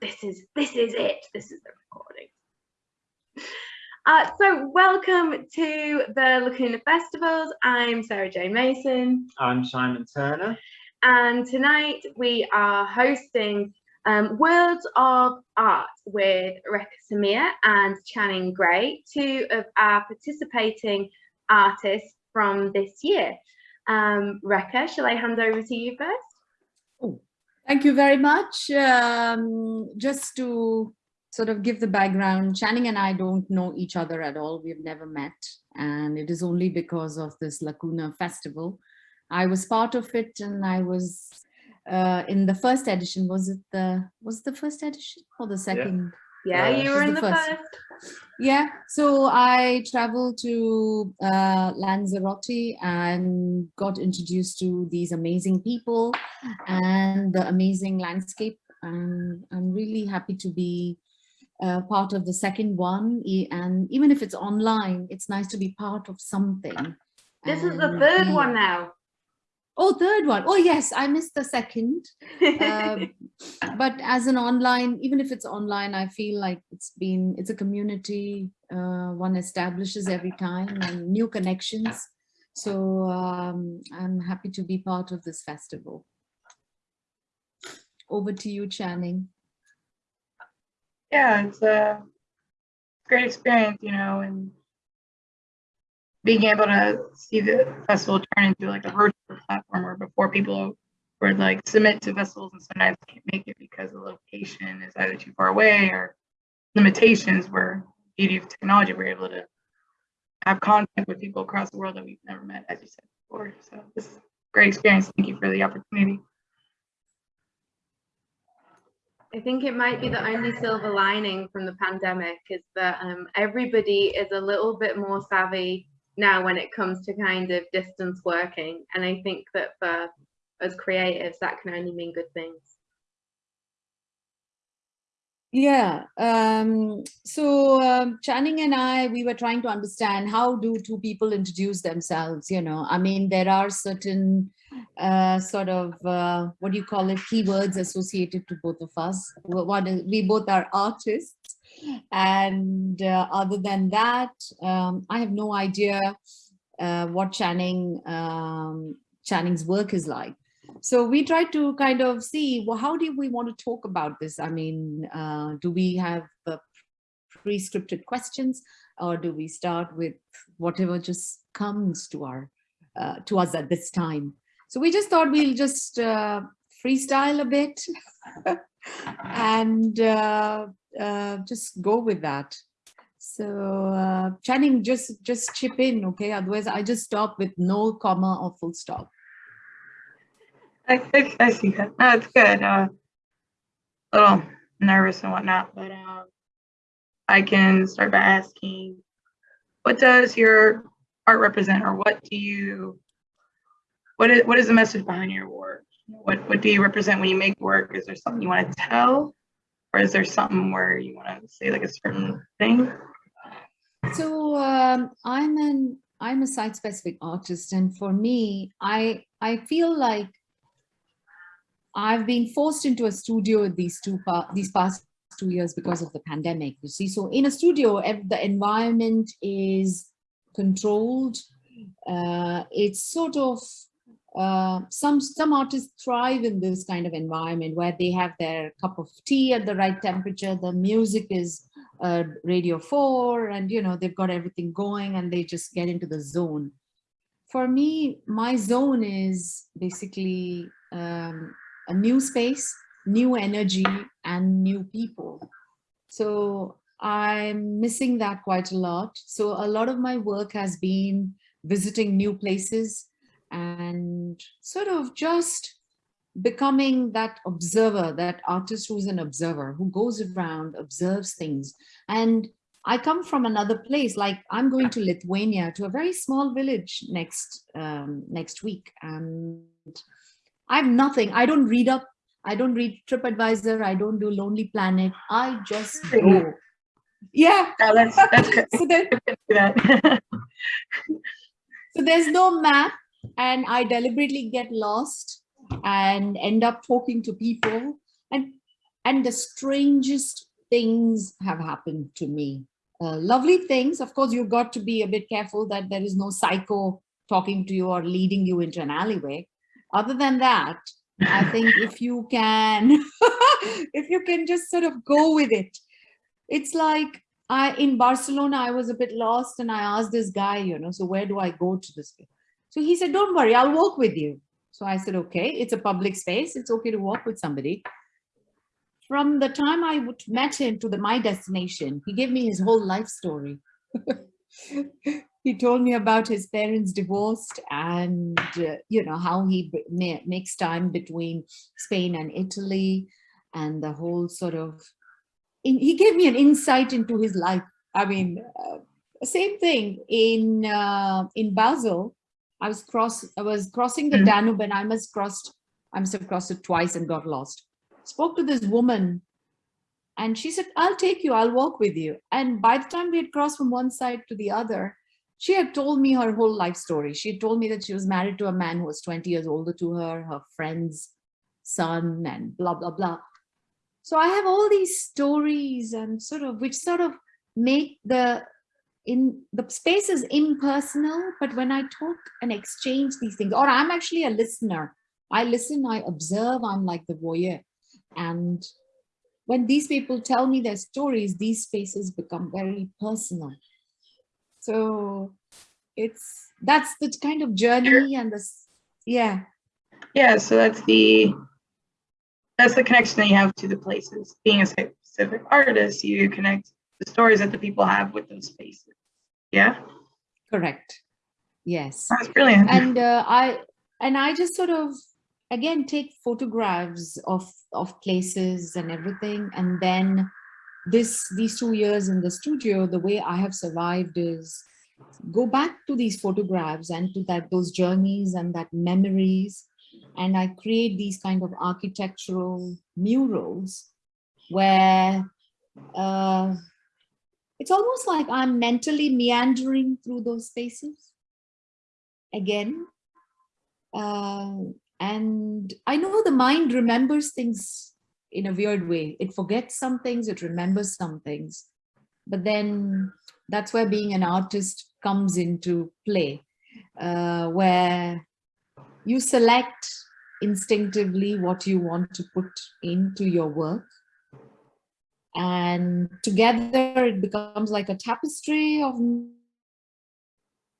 this is this is it. This is the recording. Uh, so welcome to the Lacuna Festivals. I'm Sarah Jane Mason. I'm Simon Turner. And tonight we are hosting um, Worlds of Art with Rekha Samir and Channing Gray, two of our participating artists from this year. Um, Rekha, shall I hand over to you first? Oh, thank you very much. Um, just to sort of give the background, Channing and I don't know each other at all. We've never met. And it is only because of this Lacuna festival. I was part of it and I was uh, in the first edition. Was it the, was it the first edition or the second? Yeah, yeah you were in the, the first. first. Yeah, so I traveled to uh, Lanzarote and got introduced to these amazing people and the amazing landscape. And I'm really happy to be uh, part of the second one. And even if it's online, it's nice to be part of something. This and is the third one now. Oh, third one. Oh, yes, I missed the second. Um, but as an online, even if it's online, I feel like it's been, it's a community uh, one establishes every time and new connections. So um, I'm happy to be part of this festival. Over to you, Channing yeah, it's a great experience, you know, and being able to see the festival turn into like a virtual platform where before people would like submit to festivals and sometimes can't make it because the location is either too far away or limitations where beauty of technology we're able to have contact with people across the world that we've never met as you said before. So this is a great experience. Thank you for the opportunity. I think it might be the only silver lining from the pandemic is that um, everybody is a little bit more savvy now when it comes to kind of distance working. And I think that for as creatives, that can only mean good things. Yeah, um, so um, Channing and I, we were trying to understand how do two people introduce themselves, you know, I mean, there are certain uh, sort of, uh, what do you call it, keywords associated to both of us. One is, we both are artists. And uh, other than that, um, I have no idea uh, what Channing, um, Channing's work is like. So we try to kind of see, well, how do we want to talk about this? I mean, uh, do we have pre-scripted questions or do we start with whatever just comes to our uh, to us at this time? So we just thought we'll just uh, freestyle a bit and uh, uh, just go with that. So uh, Channing, just just chip in, okay? Otherwise, I just stop with no comma or full stop. I, I, I see that. No, it's good. Uh, a little nervous and whatnot, but uh, I can start by asking, what does your art represent, or what do you what is what is the message behind your work? What what do you represent when you make work? Is there something you want to tell, or is there something where you want to say like a certain thing? So um, I'm an I'm a site specific artist, and for me, I I feel like I've been forced into a studio these two these past two years because of the pandemic. You see, so in a studio, the environment is controlled. Uh, it's sort of uh, some some artists thrive in this kind of environment where they have their cup of tea at the right temperature the music is uh, radio 4 and you know they've got everything going and they just get into the zone. For me my zone is basically um, a new space new energy and new people. So i'm missing that quite a lot. So a lot of my work has been visiting new places and sort of just becoming that observer, that artist who's an observer, who goes around, observes things. And I come from another place, like I'm going to Lithuania, to a very small village next um, next week. And I have nothing. I don't read up. I don't read TripAdvisor. I don't do Lonely Planet. I just go. Yeah. Oh, that's, that's so, there, so there's no map and I deliberately get lost and end up talking to people. And and the strangest things have happened to me. Uh, lovely things. Of course, you've got to be a bit careful that there is no psycho talking to you or leading you into an alleyway. Other than that, I think if you can, if you can just sort of go with it, it's like I in Barcelona, I was a bit lost and I asked this guy, you know, so where do I go to this? So he said, don't worry, I'll walk with you. So I said, okay, it's a public space. It's okay to walk with somebody. From the time I met him to the, my destination, he gave me his whole life story. he told me about his parents divorced and, uh, you know, how he makes time between Spain and Italy and the whole sort of, in, he gave me an insight into his life. I mean, uh, same thing in, uh, in Basel, I was cross, I was crossing the mm -hmm. Danube and I must crossed, I must have crossed it twice and got lost. Spoke to this woman and she said, I'll take you, I'll walk with you. And by the time we had crossed from one side to the other, she had told me her whole life story. She had told me that she was married to a man who was 20 years older to her, her friend's son and blah, blah, blah. So I have all these stories and sort of, which sort of make the in the space is impersonal, but when I talk and exchange these things, or I'm actually a listener, I listen, I observe, I'm like the voyeur. And when these people tell me their stories, these spaces become very personal. So it's, that's the kind of journey and this, yeah. Yeah, so that's the, that's the connection that you have to the places. Being a specific artist, you connect the stories that the people have with those spaces. Yeah. Correct. Yes. That's brilliant. And uh, I and I just sort of again take photographs of of places and everything, and then this these two years in the studio, the way I have survived is go back to these photographs and to that those journeys and that memories and I create these kind of architectural murals where uh, it's almost like I'm mentally meandering through those spaces again. Uh, and I know the mind remembers things in a weird way. It forgets some things, it remembers some things. But then that's where being an artist comes into play, uh, where you select instinctively what you want to put into your work and together it becomes like a tapestry of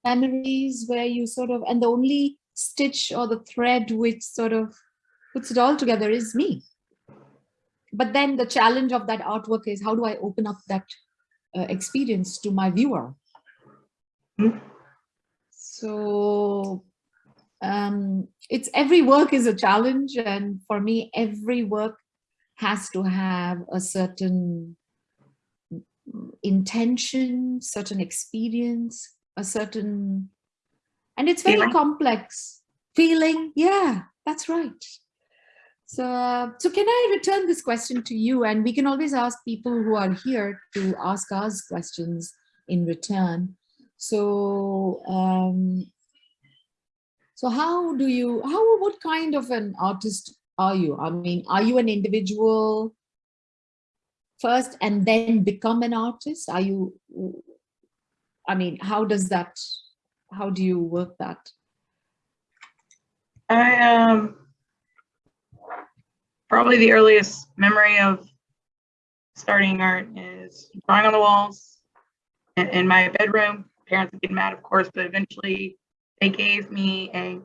memories where you sort of and the only stitch or the thread which sort of puts it all together is me. But then the challenge of that artwork is how do i open up that uh, experience to my viewer? So um it's every work is a challenge and for me every work has to have a certain intention, certain experience, a certain, and it's very feeling. complex. Feeling, yeah, that's right. So, so can I return this question to you? And we can always ask people who are here to ask us questions in return. So, um, so how do you, how, what kind of an artist are you? I mean, are you an individual first and then become an artist? Are you, I mean, how does that, how do you work that? I um probably the earliest memory of starting art is drawing on the walls in, in my bedroom. Parents would get mad, of course, but eventually they gave me a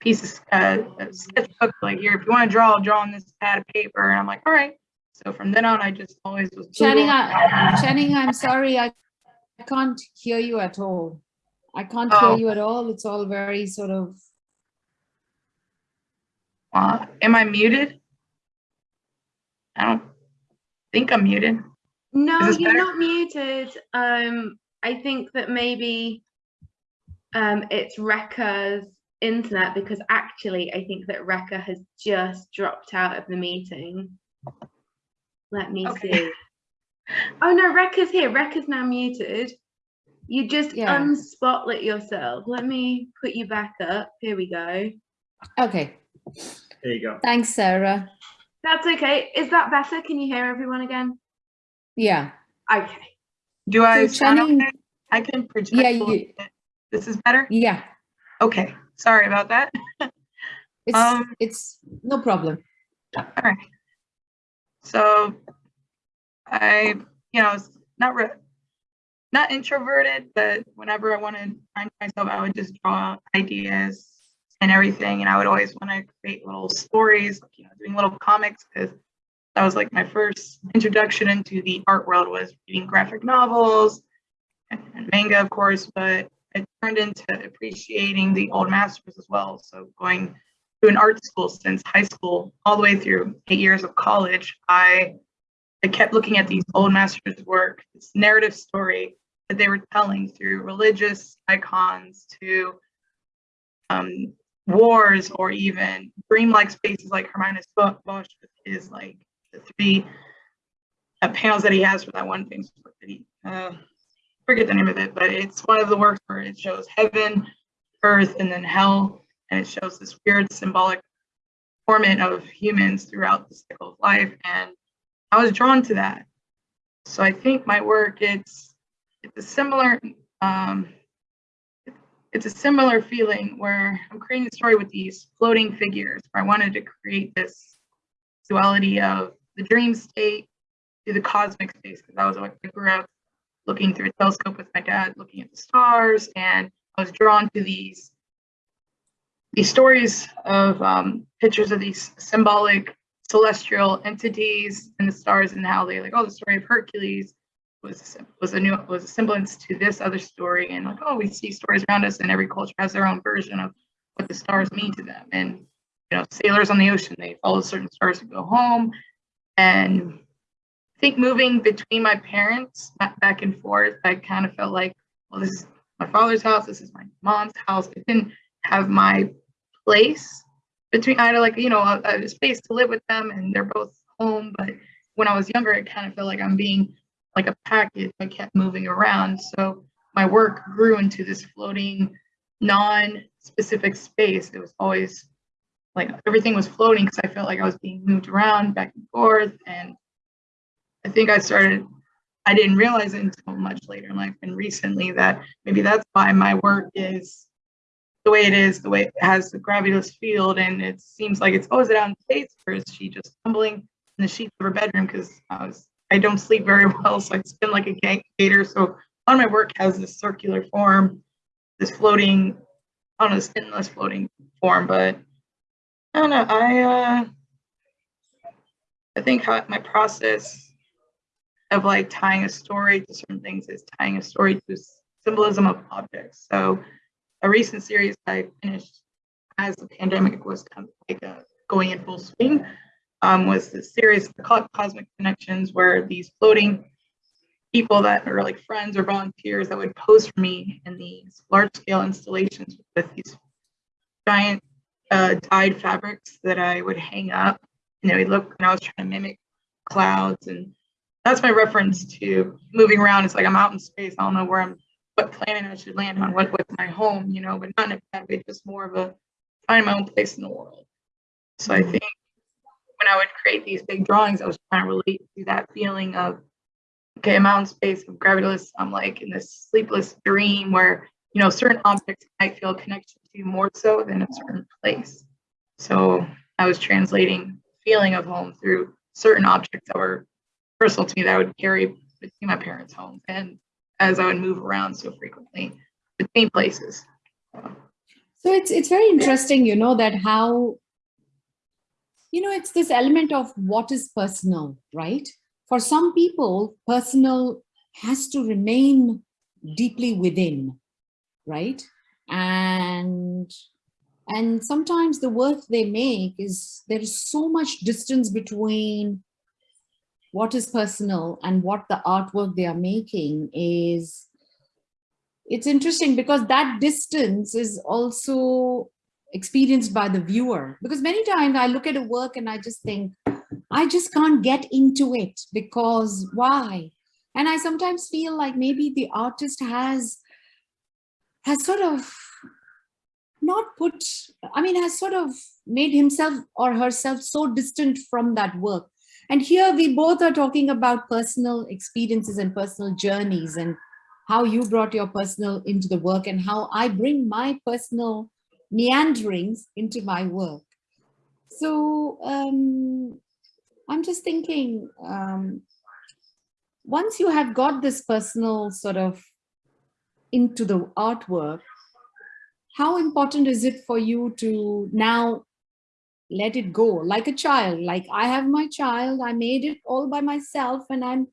piece of uh, sketchbook, like here, if you want to draw, I'll draw on this pad of paper. And I'm like, all right. So from then on, I just always was. Channing, I, Channing, I'm sorry, I, I can't hear you at all. I can't oh. hear you at all. It's all very sort of. Uh, am I muted? I don't think I'm muted. No, you're better? not muted. Um, I think that maybe um, it's Rekha's internet because actually I think that Rekha has just dropped out of the meeting. Let me okay. see. Oh no, Rekha's here. Rekha's now muted. You just yeah. unspotlit yourself. Let me put you back up. Here we go. Okay. There you go. Thanks, Sarah. That's okay. Is that better? Can you hear everyone again? Yeah. Okay. Do I So sound Channing- okay? I can project. Yeah, a you- bit. This is better? Yeah. Okay, sorry about that. It's, Um, it's no problem. All right. So I, you know, not not introverted, but whenever I want to find myself, I would just draw ideas and everything. And I would always want to create little stories, you know, doing little comics because that was like my first introduction into the art world was reading graphic novels and manga, of course, but it turned into appreciating the old masters as well. So going to an art school since high school all the way through eight years of college i i kept looking at these old masters work this narrative story that they were telling through religious icons to um, wars or even dreamlike spaces like hieronymus bosch his like the three uh, panels that he has for that one famous that he uh, forget the name of it but it's one of the works where it shows heaven earth and then hell and it shows this weird symbolic torment of humans throughout the cycle of life and i was drawn to that. So i think my work it's it's a similar um it's a similar feeling where i'm creating a story with these floating figures where i wanted to create this duality of the dream state to the cosmic space because i was like i grew up looking through a telescope with my dad looking at the stars and i was drawn to these these stories of um, pictures of these symbolic celestial entities and the stars and how they like oh the story of Hercules was was a new was a semblance to this other story and like oh we see stories around us and every culture has their own version of what the stars mean to them and you know sailors on the ocean they follow certain stars to go home and think moving between my parents back, and forth I kind of felt like well this is my father's house this is my mom's house. It didn't have my place between I had like you know a, a space to live with them and they're both home but when I was younger it kind of felt like I'm being like a package. I kept moving around. So my work grew into this floating non-specific space. It was always like everything was floating because I felt like I was being moved around back and forth and I think I started I didn't realize it until much later in life and recently that maybe that's why my work is the way it is, the way it has the gravityless field, and it seems like it's always down space, or is she just tumbling in the sheets of her bedroom? Because I was I don't sleep very well, so I spin like a gator. So a lot of my work has this circular form, this floating, I don't know, spinless floating form, but I don't know. I uh I think my process of like tying a story to certain things is tying a story to symbolism of objects. So a recent series I finished as the pandemic was kind of like uh, going in full swing um, was the series I call it Cosmic Connections, where these floating people that are like friends or volunteers that would pose for me in these large scale installations with these giant uh, dyed fabrics that I would hang up. And they would look, and I was trying to mimic clouds. And that's my reference to moving around. It's like I'm out in space. I don't know where I'm what planet I should land on, what what's my home, you know, but not in a bad way, just more of a find my own place in the world. So I think when I would create these big drawings, I was trying to relate to that feeling of okay, I'm out in space, I'm gravityless, I'm like in this sleepless dream where you know certain objects might feel connection to more so than a certain place. So I was translating feeling of home through certain objects that were personal to me that I would carry between my parents' homes and as I would move around so frequently between places. So it's it's very interesting, you know, that how, you know, it's this element of what is personal, right? For some people, personal has to remain deeply within, right? And and sometimes the work they make is there is so much distance between what is personal and what the artwork they are making is it's interesting because that distance is also experienced by the viewer because many times i look at a work and i just think i just can't get into it because why and i sometimes feel like maybe the artist has has sort of not put i mean has sort of made himself or herself so distant from that work. And here we both are talking about personal experiences and personal journeys and how you brought your personal into the work and how I bring my personal meanderings into my work. So um, I'm just thinking, um, once you have got this personal sort of into the artwork, how important is it for you to now let it go like a child like i have my child i made it all by myself and i'm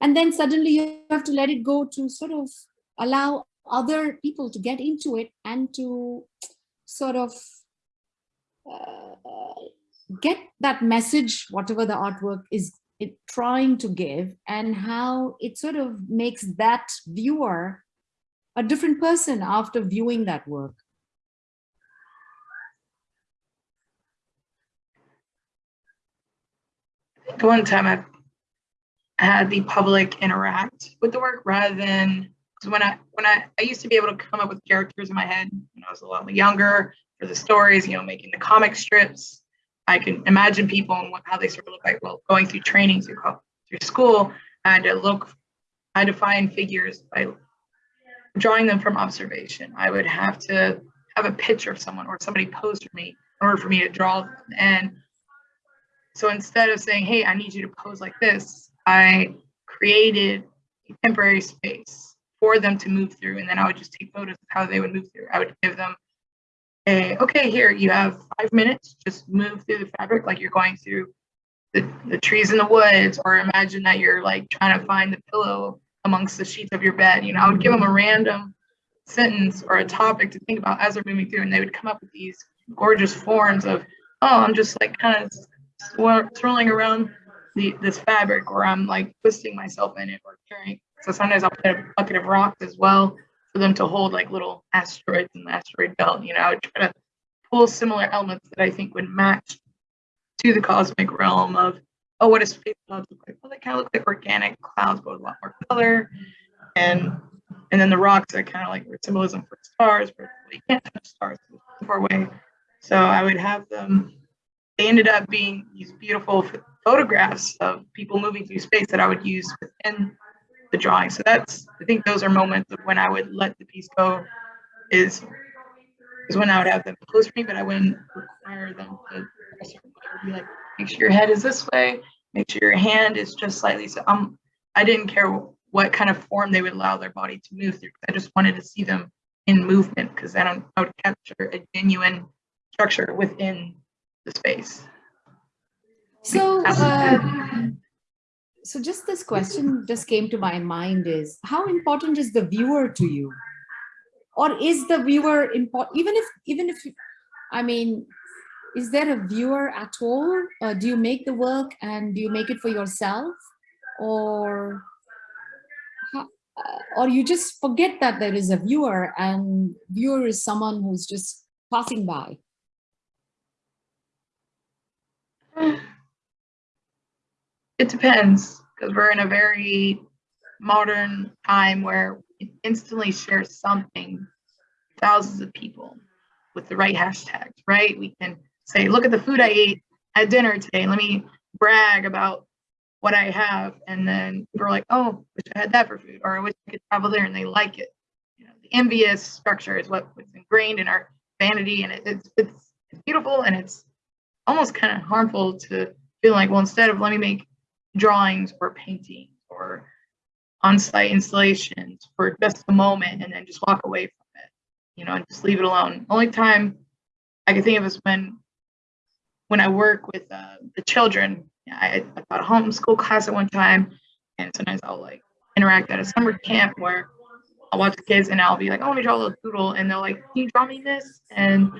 and then suddenly you have to let it go to sort of allow other people to get into it and to sort of uh, get that message whatever the artwork is it trying to give and how it sort of makes that viewer a different person after viewing that work the one time I've had the public interact with the work rather than because when I when I I used to be able to come up with characters in my head when I was a lot younger for the stories, you know, making the comic strips. I can imagine people and what, how they sort of look like. Well, going through training through through school, I had to look, I had to find figures by drawing them from observation. I would have to have a picture of someone or somebody posed for me in order for me to draw them. And so instead of saying, hey, I need you to pose like this, I created a temporary space for them to move through. And then I would just take photos of how they would move through. I would give them a, okay, here, you have five minutes, just move through the fabric like you're going through the, the trees in the woods, or imagine that you're like trying to find the pillow amongst the sheets of your bed. You know, I would give them a random sentence or a topic to think about as they're moving through, and they would come up with these gorgeous forms of, oh, I'm just like kind of swirling around the this fabric or I'm like twisting myself in it or carrying. So sometimes I'll put a bucket of rocks as well for them to hold like little asteroids in the asteroid belt. You know, I would try to pull similar elements that I think would match to the cosmic realm of, oh, what does space clouds look like? Well, they kind of look like organic clouds, but with a lot more color. And and then the rocks are kind of like symbolism for stars, but you can't touch stars far away. So I would have them they ended up being these beautiful photographs of people moving through space that I would use within the drawing. So that's, I think those are moments of when I would let the piece go is, is when I would have them close for me, but I wouldn't require them to be like, make sure your head is this way, make sure your hand is just slightly. So um, I didn't care what kind of form they would allow their body to move through. I just wanted to see them in movement because then I would capture a genuine structure within the space. So, uh, so just this question just came to my mind is how important is the viewer to you? Or is the viewer important, even if, even if, I mean, is there a viewer at all? Uh, do you make the work and do you make it for yourself? Or, uh, or you just forget that there is a viewer and viewer is someone who's just passing by? It depends because we're in a very modern time where we instantly share something thousands of people with the right hashtags, right? We can say, look at the food I ate at dinner today. Let me brag about what I have. And then people are like, oh, wish I had that for food, or I wish I could travel there and they like it. You know, the envious structure is what, what's ingrained in our vanity and it, it's, it's beautiful and it's almost kind of harmful to feel like, well, instead of let me make drawings or paintings or on-site installations for just a moment and then just walk away from it, you know, and just leave it alone. Only time I can think of is when when I work with uh, the children. I, I taught a homeschool class at one time, and sometimes I'll like interact at a summer camp where I'll watch the kids and I'll be like, oh, let me draw a little doodle, and they're like, can you draw me this? And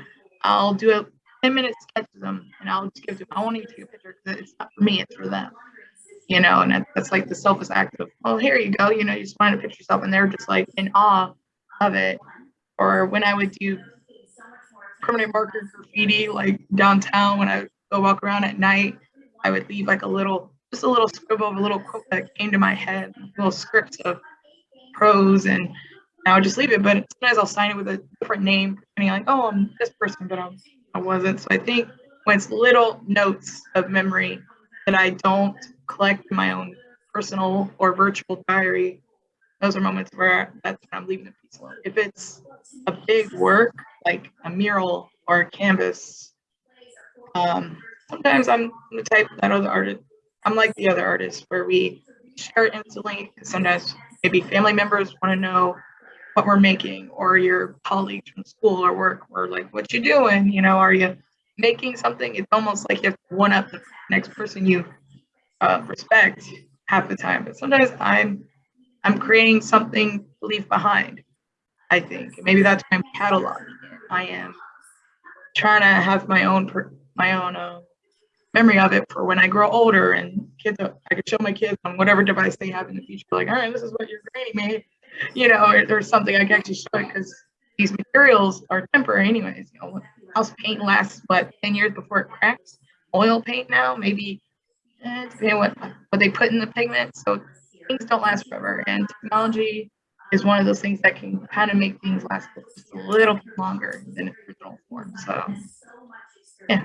I'll do a 10 minute sketch of them and I'll just give them, I you to take a picture because it's not for me, it's for them. You know, and that's like the selfish act of, well, here you go, you know, you just want to picture yourself and they're just like in awe of it. Or when I would do permanent marker graffiti like downtown when I go walk around at night, I would leave like a little, just a little scribble of a little quote that came to my head, little scripts of prose and I would just leave it. But sometimes I'll sign it with a different name, and you're like, oh, I'm this person, but I'm I wasn't. So I think when it's little notes of memory that I don't collect my own personal or virtual diary, those are moments where that's when I'm leaving the piece alone. If it's a big work like a mural or a canvas, um, sometimes I'm the type that other artist. I'm like the other artists where we share it instantly. Sometimes maybe family members want to know what we're making, or your colleagues from school or work, or like, what you doing? You know, are you making something? It's almost like you have to one up the next person you uh, respect half the time. But sometimes I'm I'm creating something to leave behind. I think maybe that's why I'm cataloging it. I am trying to have my own my own uh, memory of it for when I grow older and kids. I could show my kids on whatever device they have in the future. Like, all right, this is what your granny made. You know, or there's something I can actually show it because these materials are temporary, anyways. You know, house paint lasts what 10 years before it cracks. Oil paint now, maybe eh, depending what what they put in the pigment. So things don't last forever, and technology is one of those things that can kind of make things last just a little bit longer than original form. So, yeah.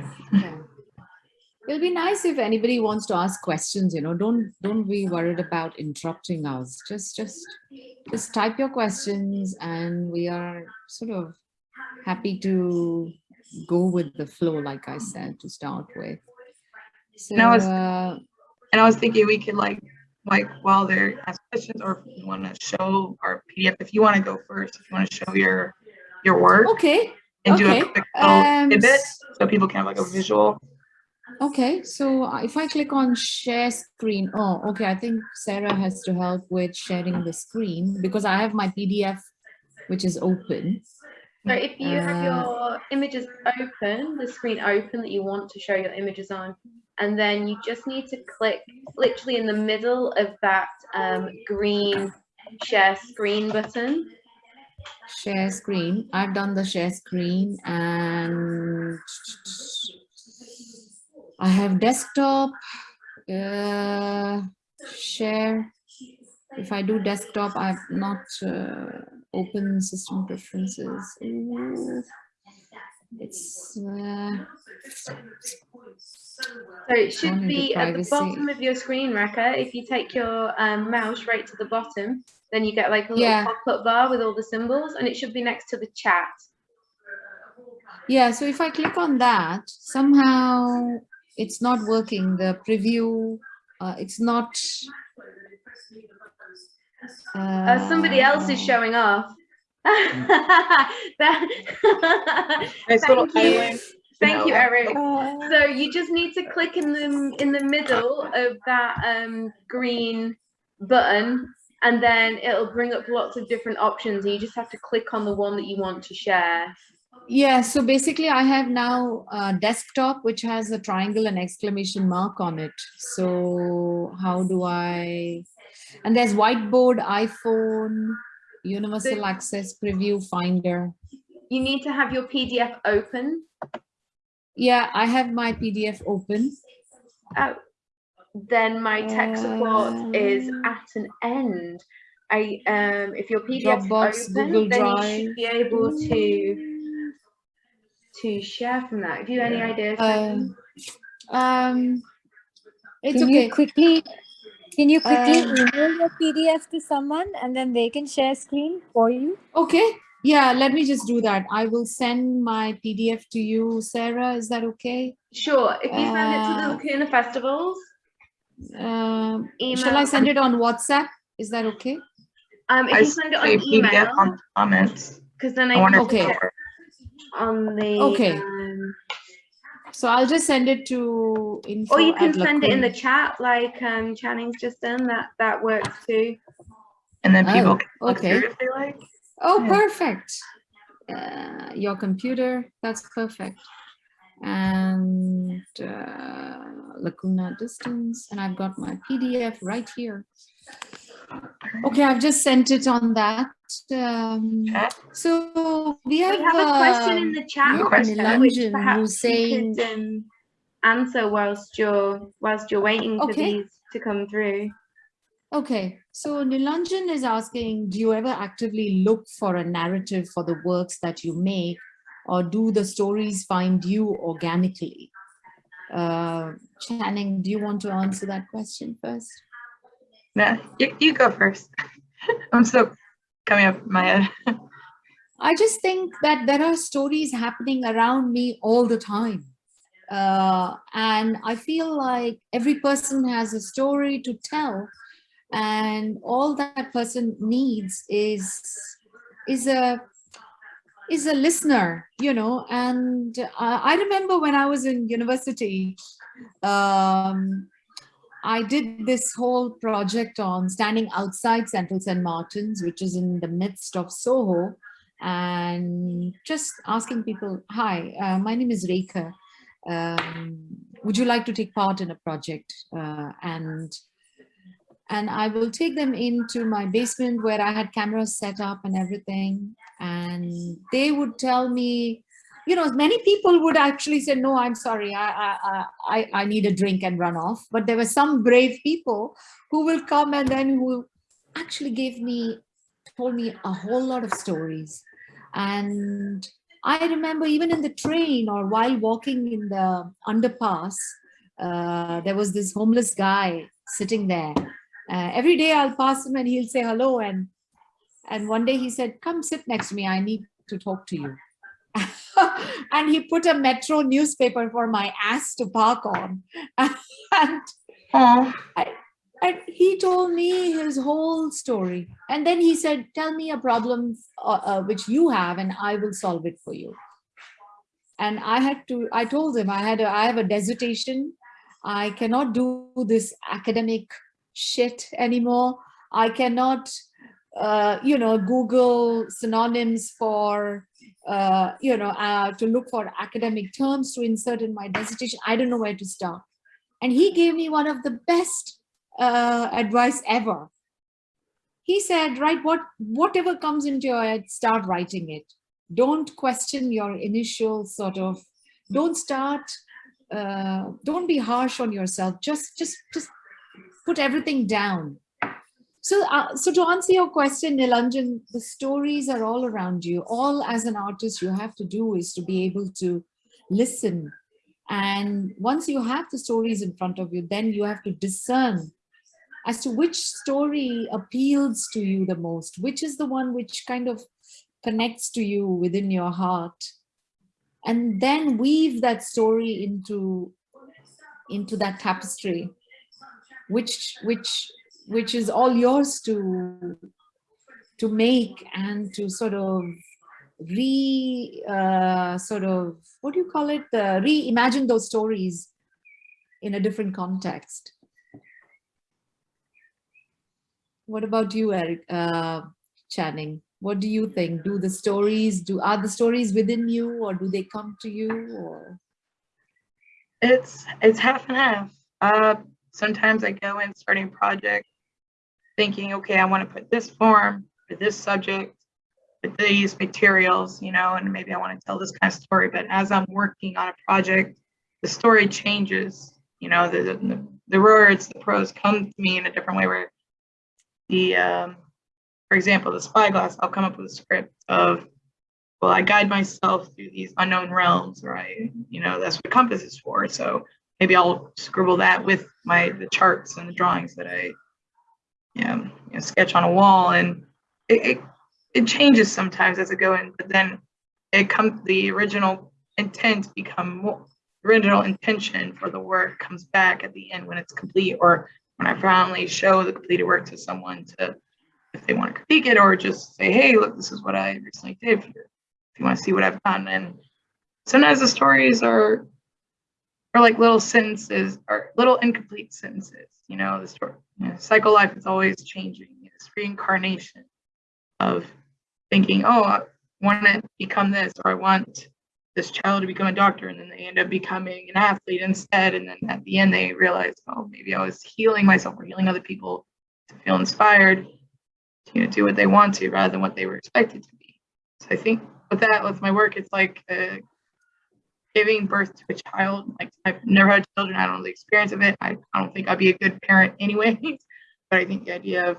It'll be nice if anybody wants to ask questions, you know, don't don't be worried about interrupting us. Just just just type your questions and we are sort of happy to go with the flow, like I said, to start with. So And I was- uh, And I was thinking we could like like while they're ask questions or if you want to show our PDF, if you want to go first, if you want to show your your work okay, and do okay. a quick little um, tidbit so people can have like a visual. Okay, so uh, if I click on share screen, oh, okay, I think Sarah has to help with sharing the screen because I have my PDF, which is open. So if you have Uh, your images open, the screen open that you want to show your images on, and then you just need to click literally in the middle of that um, green share screen button. Share screen. I've done the share screen and I have desktop, uh, share. If I do desktop, I've not uh, open system preferences. Ooh. It's uh, So it should be at the bottom of your screen, Rekha. If you take your um, mouse right to the bottom, then you get like a little Yeah. pop-up bar with all the symbols, and it should be next to the chat. Yeah, so if I click on that, somehow it's not working. The preview, uh, it's not. Uh, somebody else is showing off. That- Nice Thank you. Thank you. Eric. So you just need to click in the in the middle of that um, green button, and then it'll bring up lots of different options. And you just have to click on the one that you want to share. Yeah, so basically I have now a desktop which has a triangle and exclamation mark on it. So how do I, and there's whiteboard, iPhone, universal access preview finder. You need to have your PDF open. Yeah, I have my PDF open. Oh, then my tech support is Um, at an end. I um, if your PDF Dropbox, is open, Google then you Drive. should be able to to share from that. Have you any ideas? Uh, um, it's Can okay. you quickly, can you quickly Um, email your PDF to someone and then they can share screen for you? Okay, yeah, let me just do that. I will send my PDF to you, Sarah. Is that okay? Sure. If you send it to the uh, Lacuna Festivals, Um, shall. I send it on WhatsApp? Is that okay? Um, if I you send it say on PDF email, on comments. because then I, I can wonder Okay. it'll it work. On the. Okay. Um, So I'll just send it to info. or you can send it in the chat, like um, Channing's just done. That that works too. And then people Oh, can okay. if they like. Oh, Yeah. perfect. Uh, your computer, that's perfect. And uh, Lacuna distance, and I've got my PDF right here. Okay, I've just sent it on that. Um, so we We have, have a question in um, the chat, question. Perhaps who's you saying- could um, answer whilst you're whilst you're waiting for Okay. these to come through. Okay, so Nilanjan is asking, do you ever actively look for a narrative for the works that you make? or do the stories find you organically? Uh, Channing, do you want to answer that question first? Nah, you, you go first. I'm still coming up my head. I just think that there are stories happening around me all the time. Uh, and I feel like every person has a story to tell and all that person needs is is a is a listener you know and i remember when i was in university um, i did this whole project on standing outside central st martins which is in the midst of soho and just asking people hi uh, my name is Rekha um, would you like to take part in a project uh, and and I will take them into my basement where I had cameras set up and everything. And they would tell me, you know, many people would actually say, no, I'm sorry, I, I, I, I need a drink and run off. But there were some brave people who will come and then who actually gave me, told me a whole lot of stories. And I remember even in the train or while walking in the underpass, uh, there was this homeless guy sitting there uh, every day I'll pass him and he'll say hello. And, and one day he said, come sit next to me. I need to talk to you. and he put a metro newspaper for my ass to park on. and, I, and he told me his whole story. And then he said, tell me a problem uh, uh, which you have and I will solve it for you. And I had to, I told him I had, a, I have a dissertation. I cannot do this academic shit anymore. I cannot, uh, you know, Google synonyms for, uh, you know, uh, to look for academic terms to insert in my dissertation. I don't know where to start. And he gave me one of the best uh, advice ever. He said, write what, whatever comes into your head, start writing it. Don't question your initial sort of, don't start, uh, don't be harsh on yourself. Just, just, just put everything down. So, uh, so to answer your question, Nilanjan, the stories are all around you. All as an artist you have to do is to be able to listen. And once you have the stories in front of you, then you have to discern as to which story appeals to you the most, which is the one which kind of connects to you within your heart. And then weave that story into, into that tapestry which which which is all yours to to make and to sort of re uh, sort of what do you call it? Uh, reimagine those stories in a different context. What about you eric uh, channing? What do you think? Do the stories do are the stories within you or do they come to you or? It's it's half and half. Uh sometimes I go and start a project thinking, okay, I want to put this form for this subject with these materials, you know, and maybe I want to tell this kind of story. But as I'm working on a project, the story changes, you know, the, the, the words, the prose come to me in a different way where the, um, for example, the spyglass, I'll come up with a script of, well, I guide myself through these unknown realms, right? You know, that's what compass is for. So maybe I'll scribble that with my the charts and the drawings that I you know, you know sketch on a wall and it, it, it changes sometimes as I go in but then it comes the original intent become more original intention for the work comes back at the end when it's complete or when I finally show the completed work to someone to if they want to critique it or just say hey look this is what I recently did if you, if you want to see what I've done and sometimes the stories are or like little sentences or little incomplete sentences. You know, the story, you know, cycle life is always changing. It's reincarnation of thinking, oh, I want to become this, or I want this child to become a doctor, and then they end up becoming an athlete instead. And then at the end, they realize, oh, maybe I was healing myself or healing other people to feel inspired to you know, do what they want to rather than what they were expected to be. So I think with that, with my work, it's like a giving birth to a child. Like I've never had children. I don't know the experience of it. I, I don't think I'd be a good parent anyway. but I think the idea of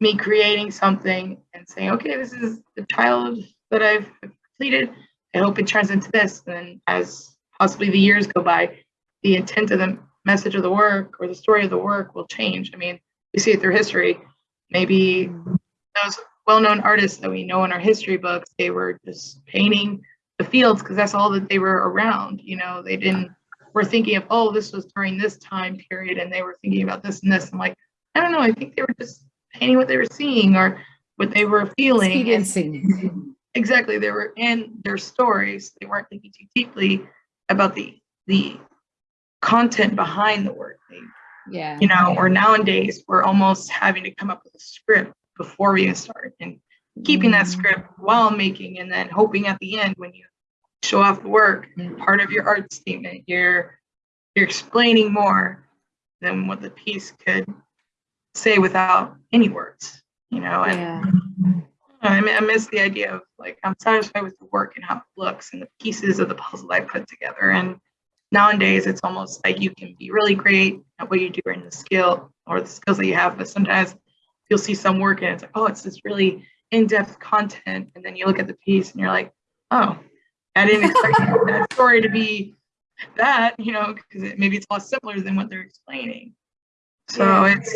me creating something and saying, okay, this is the child that I've completed. I hope it turns into this. And then as possibly the years go by, the intent of the message of the work or the story of the work will change. I mean, we see it through history. Maybe those well-known artists that we know in our history books, they were just painting the fields because that's all that they were around. You know, they didn't were thinking of, oh, this was during this time period and they were thinking about this and this. I'm like, I don't know, I think they were just painting what they were seeing or what they were feeling. Experiencing. exactly, they were in their stories. They weren't thinking too deeply about the the content behind the work. They, Yeah. you know, or nowadays we're almost having to come up with a script before we even start and keeping that Mm. script while making and then hoping at the end when you show off the work and part of your art statement you're you're explaining more than what the piece could say without any words you know and Yeah. I, mi- I miss the idea of like i'm satisfied with the work and how it looks and the pieces of the puzzle i put together and nowadays it's almost like you can be really great at what you do in the skill or the skills that you have but sometimes you'll see some work and it's like oh it's this really in-depth content and then you look at the piece and you're like oh i didn't expect that story to be that you know because it, maybe it's a lot simpler than what they're explaining so Yeah. it's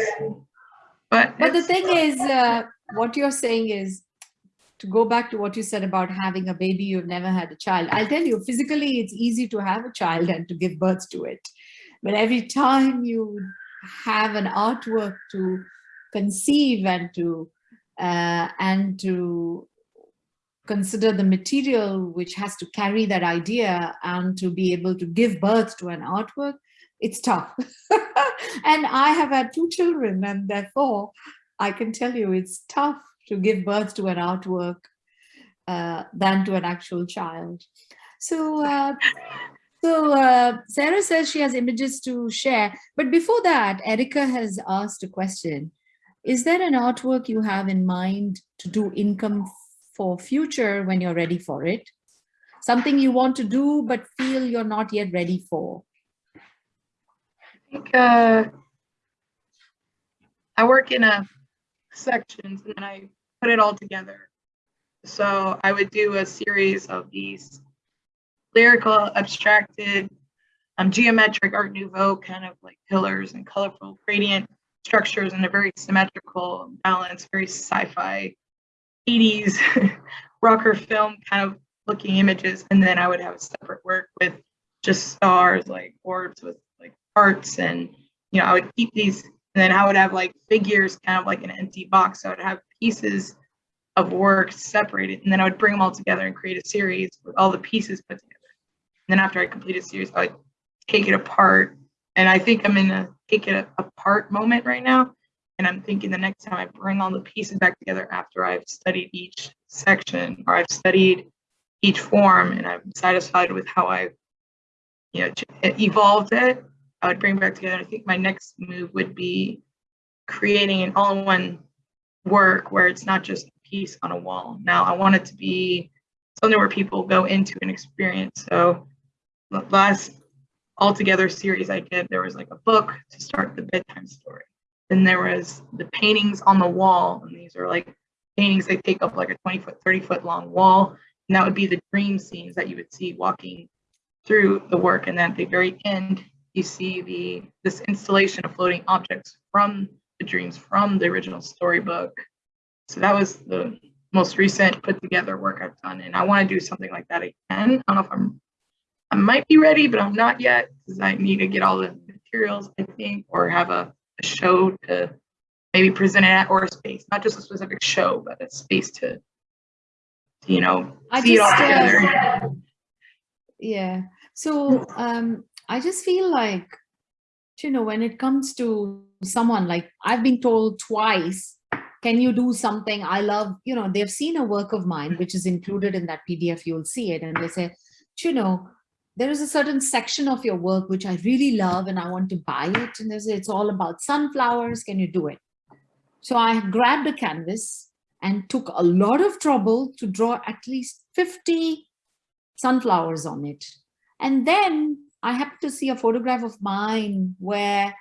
but But the it's- thing is, uh, what you're saying is to go back to what you said about having a baby, you've never had a child. I'll tell you, physically, it's easy to have a child and to give birth to it. But every time you have an artwork to conceive and to uh, and to consider the material which has to carry that idea and to be able to give birth to an artwork, it's tough. and I have had two children and therefore I can tell you it's tough to give birth to an artwork uh, than to an actual child. So, uh, so uh, Sarah says she has images to share. But before that, Erica has asked a question. Is there an artwork you have in mind to do income for future when you're ready for it? Something you want to do but feel you're not yet ready for? I think uh, I work in a sections and then I put it all together. So I would do a series of these lyrical, abstracted, um, geometric Art Nouveau kind of like pillars and colorful gradient structures in a very symmetrical balance, very sci-fi 80s rocker film kind of looking images. And then I would have a separate work with just stars, like orbs with like hearts and you know, I would keep these and then I would have like figures kind of like an empty box. So I would have pieces of work separated and then I would bring them all together and create a series with all the pieces put together. And then after I complete a series, I would take it apart. And I think I'm in a take it apart moment right now. And I'm thinking the next time I bring all the pieces back together after I've studied each section or I've studied each form and I'm satisfied with how I've you know, evolved it, I would bring back together. I think my next move would be creating an all-in-one work where it's not just a piece on a wall. Now I want it to be something where people go into an experience. So last altogether series I did, there was like a book to start the bedtime story. Then there was the paintings on the wall, and these are like paintings that take up like a 20 foot, 30 foot long wall. And that would be the dream scenes that you would see walking through the work. And then at the very end, you see the this installation of floating objects from the dreams from the original storybook. So that was the most recent put together work I've done. And I want to do something like that again. I don't know if I'm I might be ready, but I'm not yet because I need to get all the materials, I think, or have a, a show to maybe present it at or a space, not just a specific show, but a space to, you know, I see it all just, uh. Yeah. So um, I just feel like, you know, when it comes to someone like I've been told twice, can you do something? I love, you know, they've seen a work of mine, which is included in that PDF, you'll see it. And they say, you know, there is a certain section of your work which I really love and I want to buy it. And it's all about sunflowers. Can you do it? So I grabbed a canvas and took a lot of trouble to draw at least 50 sunflowers on it. And then I happened to see a photograph of mine where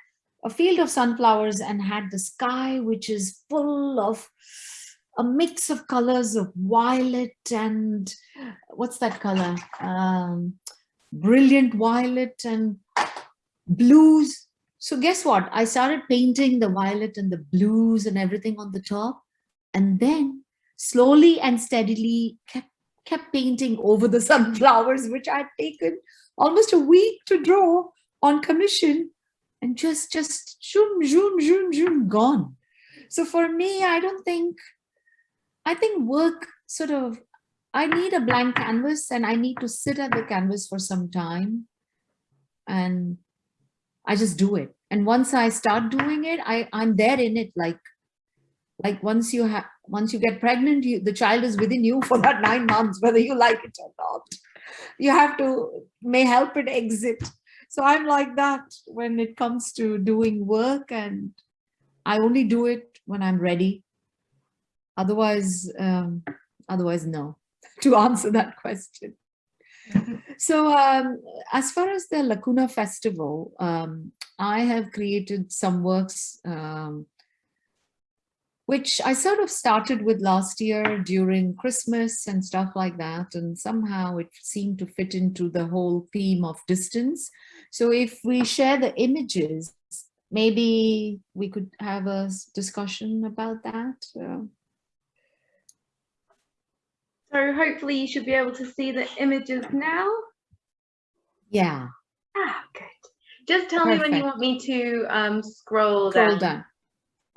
a field of sunflowers and had the sky, which is full of a mix of colors of violet and what's that color? Um, brilliant violet and blues. So guess what? I started painting the violet and the blues and everything on the top. And then slowly and steadily kept, kept painting over the sunflowers, which I'd taken almost a week to draw on commission and just, just zoom, zoom, zoom, zoom, gone. So for me, I don't think, I think work sort of, I need a blank canvas and I need to sit at the canvas for some time and I just do it. And once I start doing it, I, I'm there in it like, like once you have, once you get pregnant, you, the child is within you for that nine months, whether you like it or not. You have to, may help it exit. So I'm like that when it comes to doing work and I only do it when I'm ready. Otherwise, um, otherwise no, to answer that question. so um, as far as the Lacuna Festival, um, I have created some works um, which I sort of started with last year during Christmas and stuff like that. And somehow it seemed to fit into the whole theme of distance. So if we share the images, maybe we could have a discussion about that. Uh, so hopefully you should be able to see the images now. Yeah. Ah, good. Just tell Perfect. me when you want me to um, scroll, scroll down. down.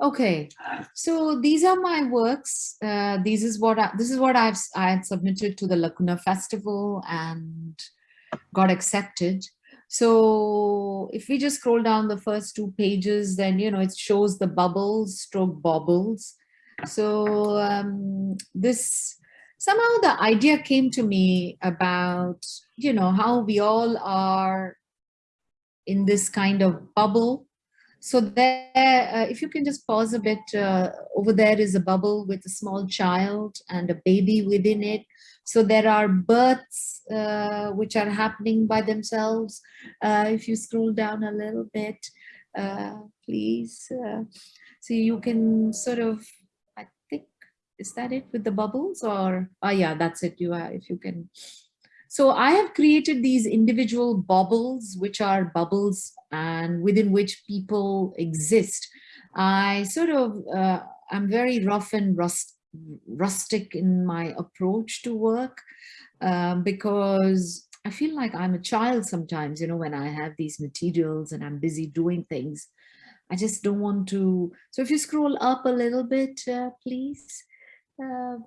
Okay, so these are my works. Uh, this is what I, this is what I've I had submitted to the Lacuna Festival and got accepted. So if we just scroll down the first two pages, then, you know, it shows the bubbles, stroke bobbles. So um, this, somehow the idea came to me about, you know, how we all are in this kind of bubble. So there, uh, if you can just pause a bit, uh, over there is a bubble with a small child and a baby within it. So there are births uh, which are happening by themselves. Uh, if you scroll down a little bit, uh, please. Uh, so you can sort of, is that it with the bubbles or, oh yeah, that's it. You are, if you can. So I have created these individual bubbles, which are bubbles and within which people exist. I sort of, uh, I'm very rough and rust rustic in my approach to work um, because I feel like I'm a child sometimes, you know, when I have these materials and I'm busy doing things. I just don't want to. So if you scroll up a little bit, uh, please. Uh,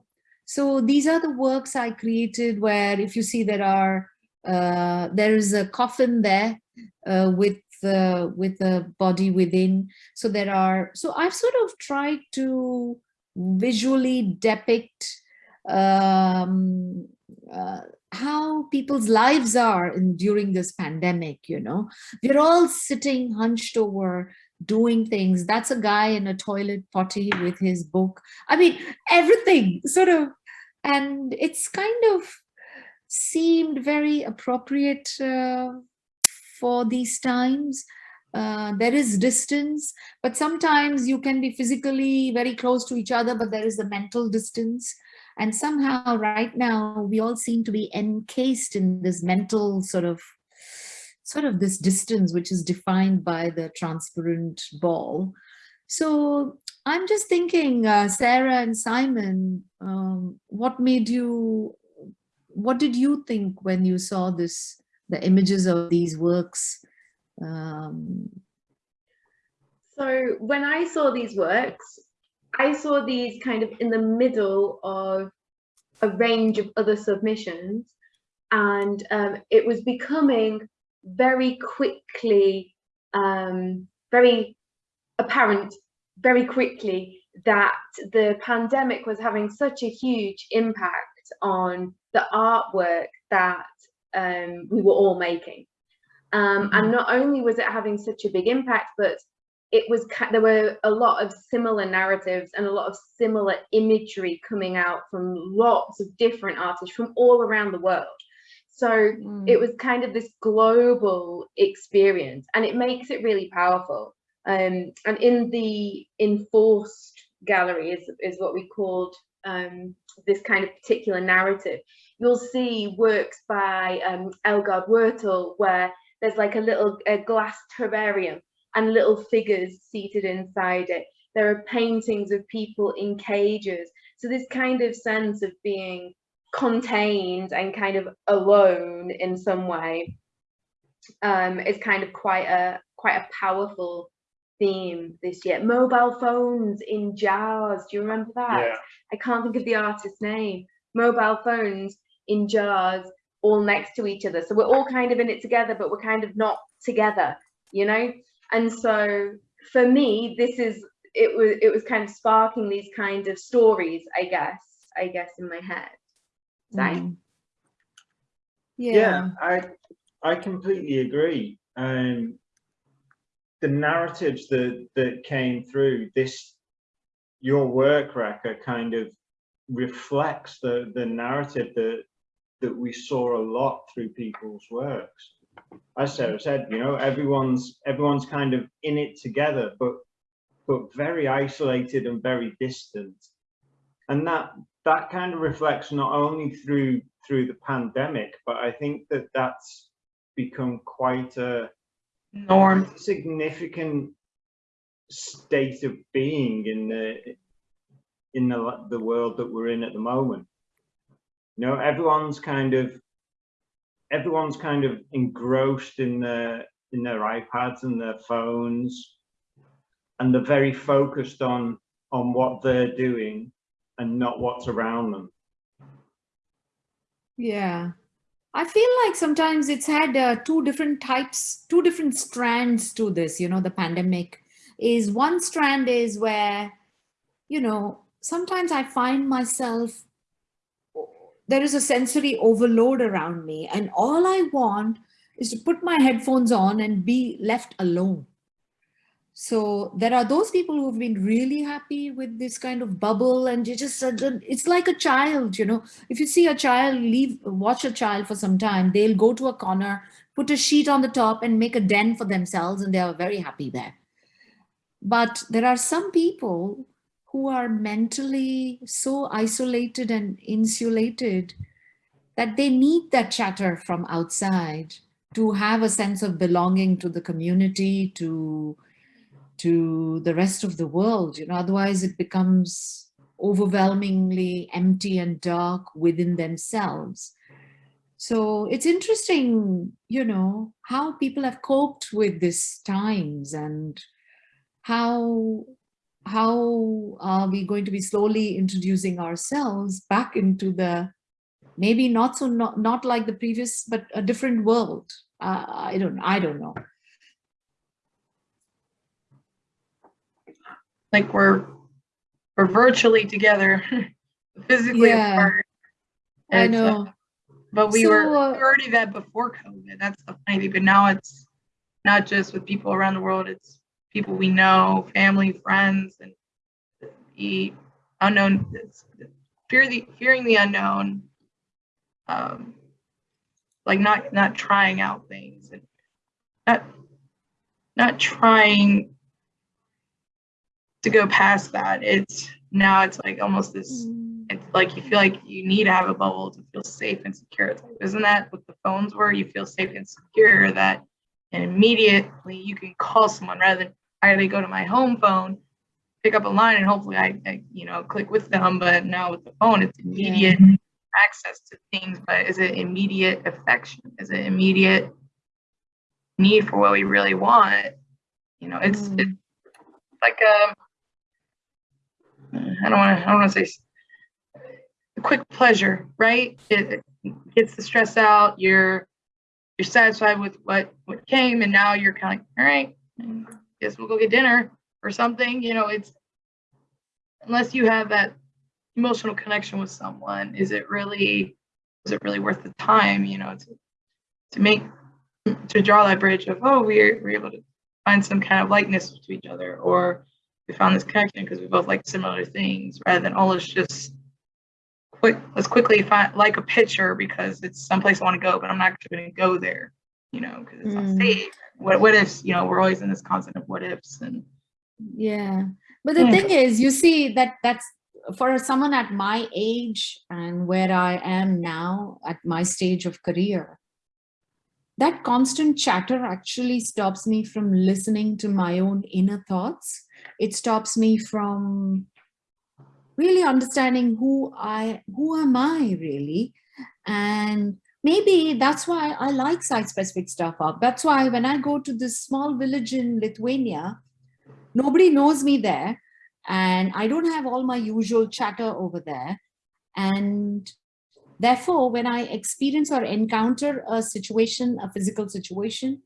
so these are the works I created where if you see there are, uh, there is a coffin there uh, with uh, with a body within. So there are, so I've sort of tried to visually depict um, uh, how people's lives are in, during this pandemic, you know. We're all sitting hunched over doing things. That's a guy in a toilet potty with his book. I mean, everything sort of, and it's kind of seemed very appropriate uh, for these times. Uh, there is distance, but sometimes you can be physically very close to each other, but there is a mental distance. And somehow right now, we all seem to be encased in this mental sort of, sort of this distance, which is defined by the transparent ball. So I'm just thinking, uh, Sarah and Simon, um, what made you, what did you think when you saw this, the images of these works um, so when I saw these works, I saw these kind of in the middle of a range of other submissions and um, it was becoming very quickly, um, very apparent very quickly that the pandemic was having such a huge impact on the artwork that um, we were all making. Um, and mm-hmm. not only was it having such a big impact, but it was there were a lot of similar narratives and a lot of similar imagery coming out from lots of different artists from all around the world. So mm. it was kind of this global experience and it makes it really powerful. Um, and in the enforced gallery is, is what we called um, this kind of particular narrative, you'll see works by um, Elgard where there's like a little a glass terrarium and little figures seated inside it. There are paintings of people in cages. So this kind of sense of being contained and kind of alone in some way um, is kind of quite a quite a powerful theme this year. Mobile phones in jars. Do you remember that? Yeah. I can't think of the artist's name. Mobile phones in jars, all next to each other. So we're all kind of in it together, but we're kind of not together, you know? And so for me, this is it was it was kind of sparking these kind of stories, I guess, I guess in my head. So Mm. yeah. I i completely agree. Um the narratives that that came through this your work record kind of reflects the the narrative that that we saw a lot through people's works. As sarah said you know everyone's everyone's kind of in it together but but very isolated and very distant. And that that kind of reflects not only through through the pandemic, but I think that that's become quite a Norm. significant state of being in the in the the world that we're in at the moment. You know, everyone's kind of everyone's kind of engrossed in their in their iPads and their phones, and they're very focused on on what they're doing and not what's around them. Yeah. I feel like sometimes it's had uh, two different types, two different strands to this, you know, the pandemic is one strand is where, you know, sometimes I find myself, there is a sensory overload around me and all I want is to put my headphones on and be left alone. So there are those people who've been really happy with this kind of bubble and you just, it's like a child, you know, if you see a child leave, watch a child for some time, they'll go to a corner, put a sheet on the top and make a den for themselves and they are very happy there. But there are some people who are mentally so isolated and insulated that they need that chatter from outside to have a sense of belonging to the community, to to the rest of the world. You know, otherwise it becomes overwhelmingly empty and dark within themselves. So it's interesting, you know, how people have coped with these times and how how are we going to be slowly introducing ourselves back into the maybe not so not not like the previous but a different world uh, i don't i don't know like we're we're virtually together physically Yeah, apart. I It's, uh, know. but we So, were we uh, already that before covid that's the funny thing but now it's not just with people around the world it's people we know family friends and the unknown fear the fearing the unknown um like not not trying out things and not not trying to go past that it's now it's like almost this Mm, it's like you feel like you need to have a bubble to feel safe and secure. It's like, isn't that what the phones were? You feel safe and secure that and immediately you can call someone rather than I gotta go to my home phone, pick up a line and hopefully I, I you know click with them. But now with the phone, it's immediate access to things. But is it immediate affection? Is it immediate need for what we really want? You know, it's Mm. it's like um I don't want to I don't want to say quick pleasure, right? It, gets the stress out. You're you're satisfied with what what came, and now you're kind of like, all right, guess we'll go get dinner or something. You know, it's unless you have that emotional connection with someone, is it really is it really worth the time? You know, to to make to draw that bridge of oh we're we're able to find some kind of likeness to each other or we found this connection because we both like similar things rather than oh let's just quick let's quickly find like a picture because it's someplace I want to go but I'm not actually going to go there you know because it's Mm. unsafe what what ifs you know we're always in this constant of what ifs and Yeah, But the Yeah. thing is, you see that that's for someone at my age and where I am now at my stage of career, that constant chatter actually stops me from listening to my own inner thoughts. It stops me from really understanding who I, who am I really? And maybe that's why I like site-specific stuff up. That's why when I go to this small village in Lithuania, nobody knows me there and I don't have all my usual chatter over there. And therefore, when I experience or encounter a situation, a physical situation,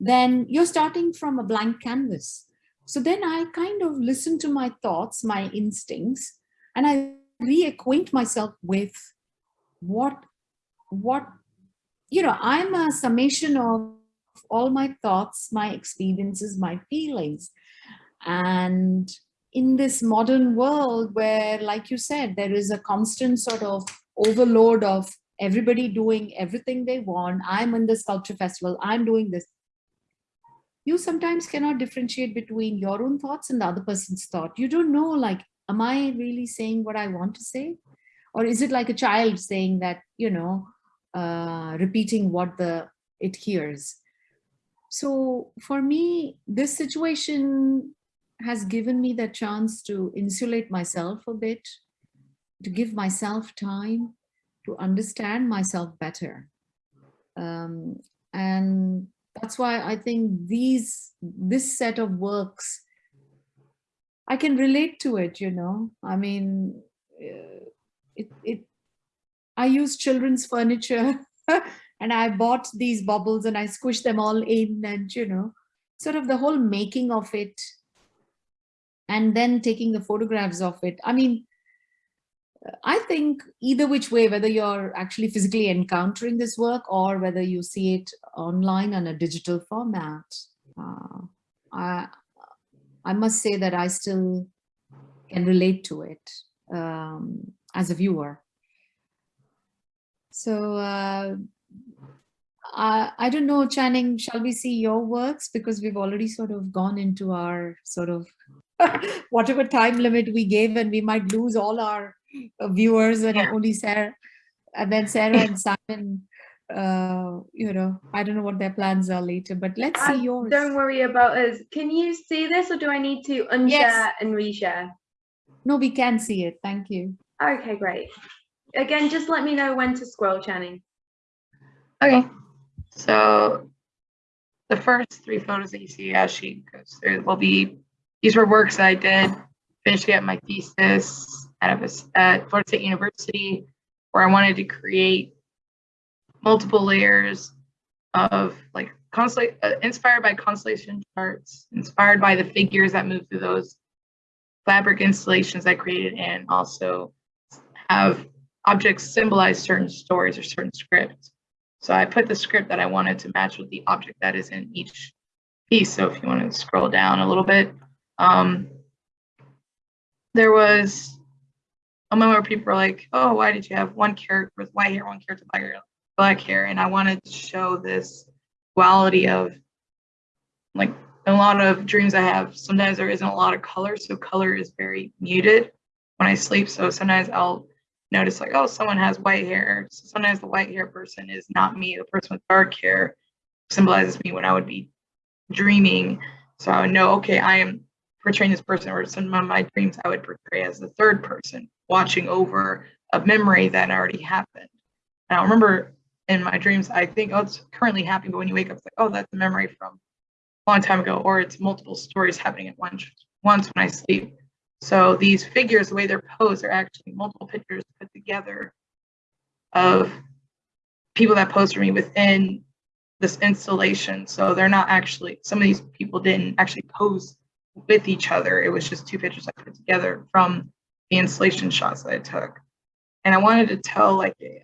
then you're starting from a blank canvas. So then I kind of listen to my thoughts, my instincts, and I reacquaint myself with what, what, you know, I'm a summation of all my thoughts, my experiences, my feelings. And in this modern world where, like you said, there is a constant sort of overload of everybody doing everything they want. I'm in the sculpture festival, I'm doing this. You sometimes cannot differentiate between your own thoughts and the other person's thought. You don't know, like, am I really saying what I want to say? Or is it like a child saying that, you know, uh, repeating what the it hears? So for me, this situation has given me the chance to insulate myself a bit, to give myself time to understand myself better. Um, and that's why I think these, this set of works, I can relate to it, you know, I mean, uh, it, it, I use children's furniture and I bought these bubbles and I squished them all in and, you know, sort of the whole making of it and then taking the photographs of it. I mean, I think either which way, whether you're actually physically encountering this work or whether you see it online on a digital format, uh, I, I must say that I still can relate to it um, as a viewer. So uh, I, I don't know, Channing, shall we see your works? Because we've already sort of gone into our sort of whatever time limit we gave and we might lose all our viewers and Yeah. only Sarah and then Sarah and Simon uh you know I don't know what their plans are later but let's see Uh, yours Don't worry about us. Can you see this or do I need to unshare Yes. and reshare? no we can see it thank you Okay, great. Again, just let me know when to scroll, Channing. Okay, so the first three photos that you see as she goes through will be, these were works that I did finishing up my thesis at, a, at Florida State University, where I wanted to create multiple layers of like constellation, uh, inspired by constellation charts, inspired by the figures that move through those fabric installations I created, and also have objects symbolize certain stories or certain scripts. So I put the script that I wanted to match with the object that is in each piece. So if you want to scroll down a little bit, um, there was moment where people were like, oh, why did you have one character with white hair, one character with black hair, black hair? And I wanted to show this duality of like a lot of dreams I have, sometimes there isn't a lot of color. So color is very muted when I sleep. So sometimes I'll notice like, oh, someone has white hair. So sometimes the white hair person is not me. The person with dark hair symbolizes me when I would be dreaming. So I would know, okay, I am portraying this person or some of my dreams I would portray as the third person watching over a memory that already happened. And I remember in my dreams, I think, oh, it's currently happening. But when you wake up, it's like, oh, that's a memory from a long time ago, or it's multiple stories happening at once, once when I sleep. So these figures, the way they're posed, are actually multiple pictures put together of people that posed for me within this installation. So they're not actually, some of these people didn't actually pose with each other. It was just two pictures I put together from the installation shots that I took. And I wanted to tell like a,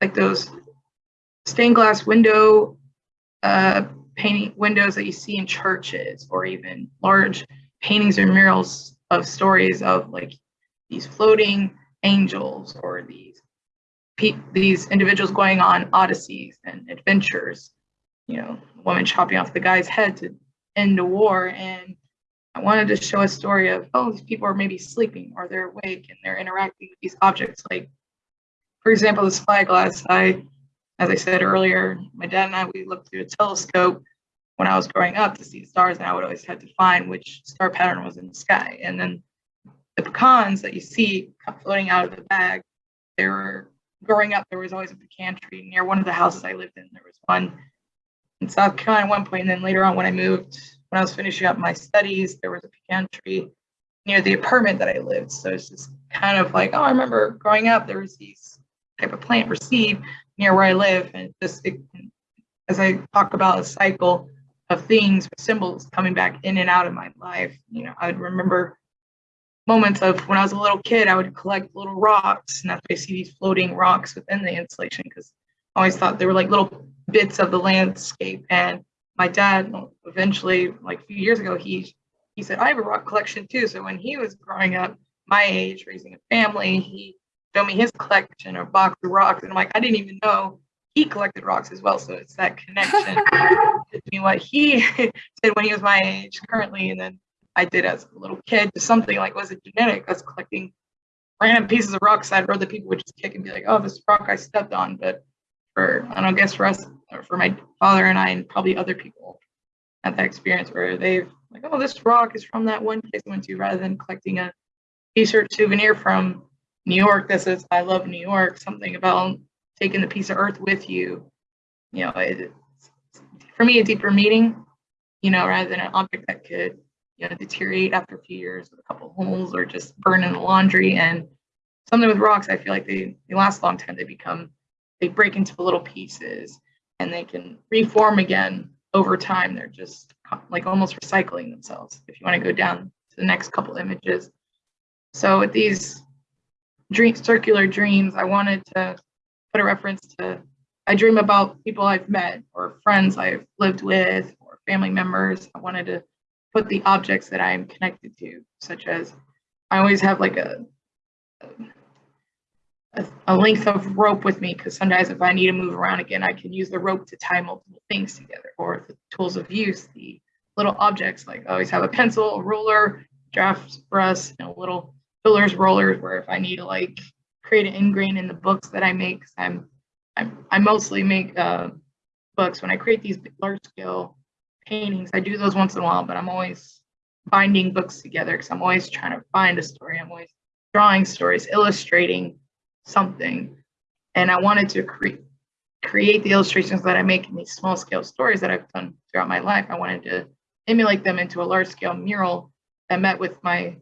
like those stained glass window uh, painting windows that you see in churches or even large paintings or murals of stories of like these floating angels or these these individuals going on odysseys and adventures you know woman chopping off the guy's head to end a war and I wanted to show a story of, oh, these people are maybe sleeping or they're awake and they're interacting with these objects. Like, for example, the spyglass. I, as I said earlier, my dad and I, we looked through a telescope when I was growing up to see stars, and I would always have to find which star pattern was in the sky. And then the pecans that you see floating out of the bag, they were growing up, there was always a pecan tree near one of the houses I lived in. There was one in South Carolina at one point, and then later on when I moved, when I was finishing up my studies, there was a pecan tree near the apartment that I lived. So it's just kind of like, oh, I remember growing up, there was these type of plant received near where I live, and just it, as I talk about a cycle of things, symbols coming back in and out of my life, you know, I would remember moments of when I was a little kid, I would collect little rocks, and that's why I see these floating rocks within the installation because always thought they were like little bits of the landscape. And my dad, eventually, like a few years ago, he he said I have a rock collection too. So when he was growing up, my age, raising a family, he showed me his collection of box of rocks, and I'm like, I didn't even know he collected rocks as well. So it's that connection between what he did when he was my age currently, and then I did as a little kid, to something like was it genetic? I was collecting random pieces of rocks I'd rather people would just kick and be like, oh, this rock I stepped on. But for I don't guess for us, or for my father and I, and probably other people had that experience where they've like, oh, this rock is from that one place I went to, rather than collecting a t-shirt souvenir from New York that says I love New York. Something about taking the piece of earth with you. You know, it, for me, a deeper meaning. You know, rather than an object that could you know, deteriorate after a few years with a couple holes or just burn in the laundry. And something with rocks, I feel like they, they last a long time. They become, they break into little pieces and they can reform again over time. They're just like almost recycling themselves. If you want to go down to the next couple images. So with these dream, circular dreams, I wanted to put a reference to, I dream about people I've met or friends I've lived with or family members. I wanted to put the objects that I'm connected to, such as I always have like a a, a length of rope with me because sometimes if I need to move around again, I can use the rope to tie multiple things together or the tools of use, the little objects like I always have a pencil, a ruler, draft brush, and a little fillers rollers where if I need to like create an ingrain in the books that I make, I'm, I'm I mostly make uh, books when I create these large scale paintings. I do those once in a while, but I'm always binding books together because I'm always trying to find a story. I'm always drawing stories, illustrating something. And I wanted to create create the illustrations that I make in these small scale stories that I've done throughout my life. I wanted to emulate them into a large scale mural that met with my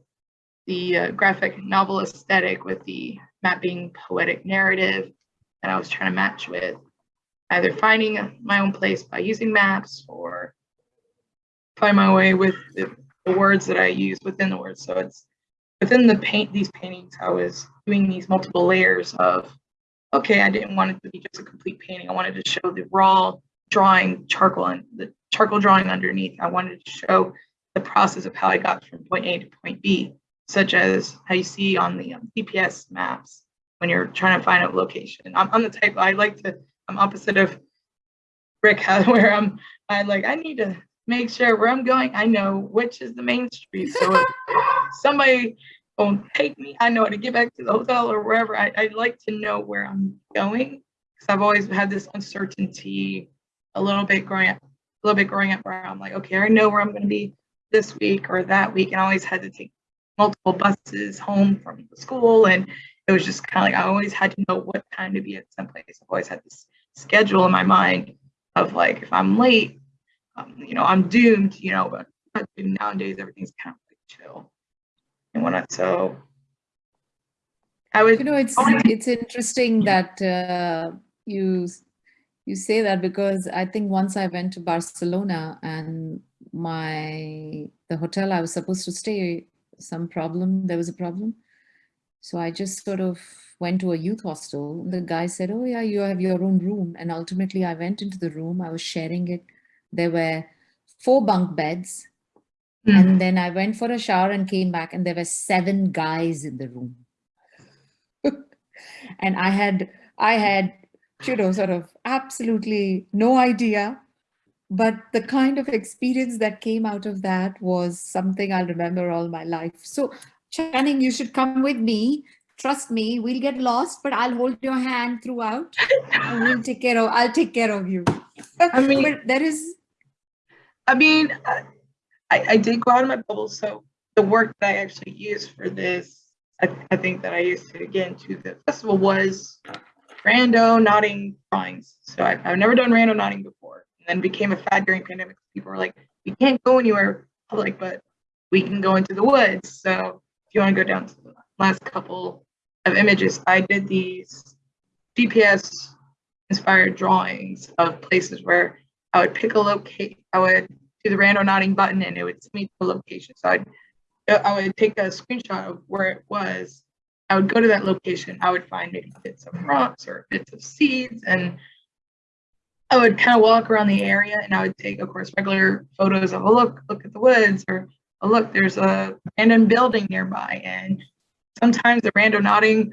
the uh, graphic novel aesthetic with the mapping poetic narrative that I was trying to match with either finding my own place by using maps or find my way with the, the words that I use within the words. So it's within the paint these paintings, I was doing these multiple layers of, okay, I didn't want it to be just a complete painting. I wanted to show the raw drawing charcoal and the charcoal drawing underneath. I wanted to show the process of how I got from point A to point B, such as how you see on the um, GPS maps when you're trying to find a location. I'm, I'm the type I like to. I'm opposite of Rick, where I'm. I like I need to make sure where I'm going, I know which is the main street. So somebody won't take me, I know how to get back to the hotel or wherever. I, I like to know where I'm going because I've always had this uncertainty a little bit growing up, a little bit growing up where I'm like, okay, I know where I'm going to be this week or that week. And I always had to take multiple buses home from the school. And it was just kind of like, I always had to know what time to be at some place. I've always had this schedule in my mind of like, if I'm late, um, you know, I'm doomed, you know, but, but nowadays everything's kind of like chill whatnot. So I would, you know, it's it's interesting that uh, you you say that because I think once I went to Barcelona and my the hotel I was supposed to stay, some problem, there was a problem. So I just sort of went to a youth hostel. The guy said, oh yeah, you have your own room. And ultimately I went into the room, I was sharing it there were four bunk beds. Mm. And then I went for a shower and came back and there were seven guys in the room. and I had, I had, you know, sort of absolutely no idea but the kind of experience that came out of that was something I'll remember all my life. So Channing, you should come with me. Trust me, we'll get lost, but I'll hold your hand throughout and we'll take care of, I'll take care of you. I mean- But there is, I mean, I, I did go out of my bubble, so the work that I actually used for this, I, I think that I used to get into the festival was randonauting drawings. So I, I've never done randonauting before, and then became a fad during pandemic. People were like, "We can't go anywhere public, but we can go into the woods." So if you want to go down to the last couple of images, I did these GPS inspired drawings of places where I would pick a locate, I would do the randonauting button and it would send me to a location. So I'd, I would take a screenshot of where it was. I would go to that location. I would find maybe bits of rocks or bits of seeds and I would kind of walk around the area and I would take, of course, regular photos of a look, look at the woods or a look, there's a random building nearby. And sometimes the randonauting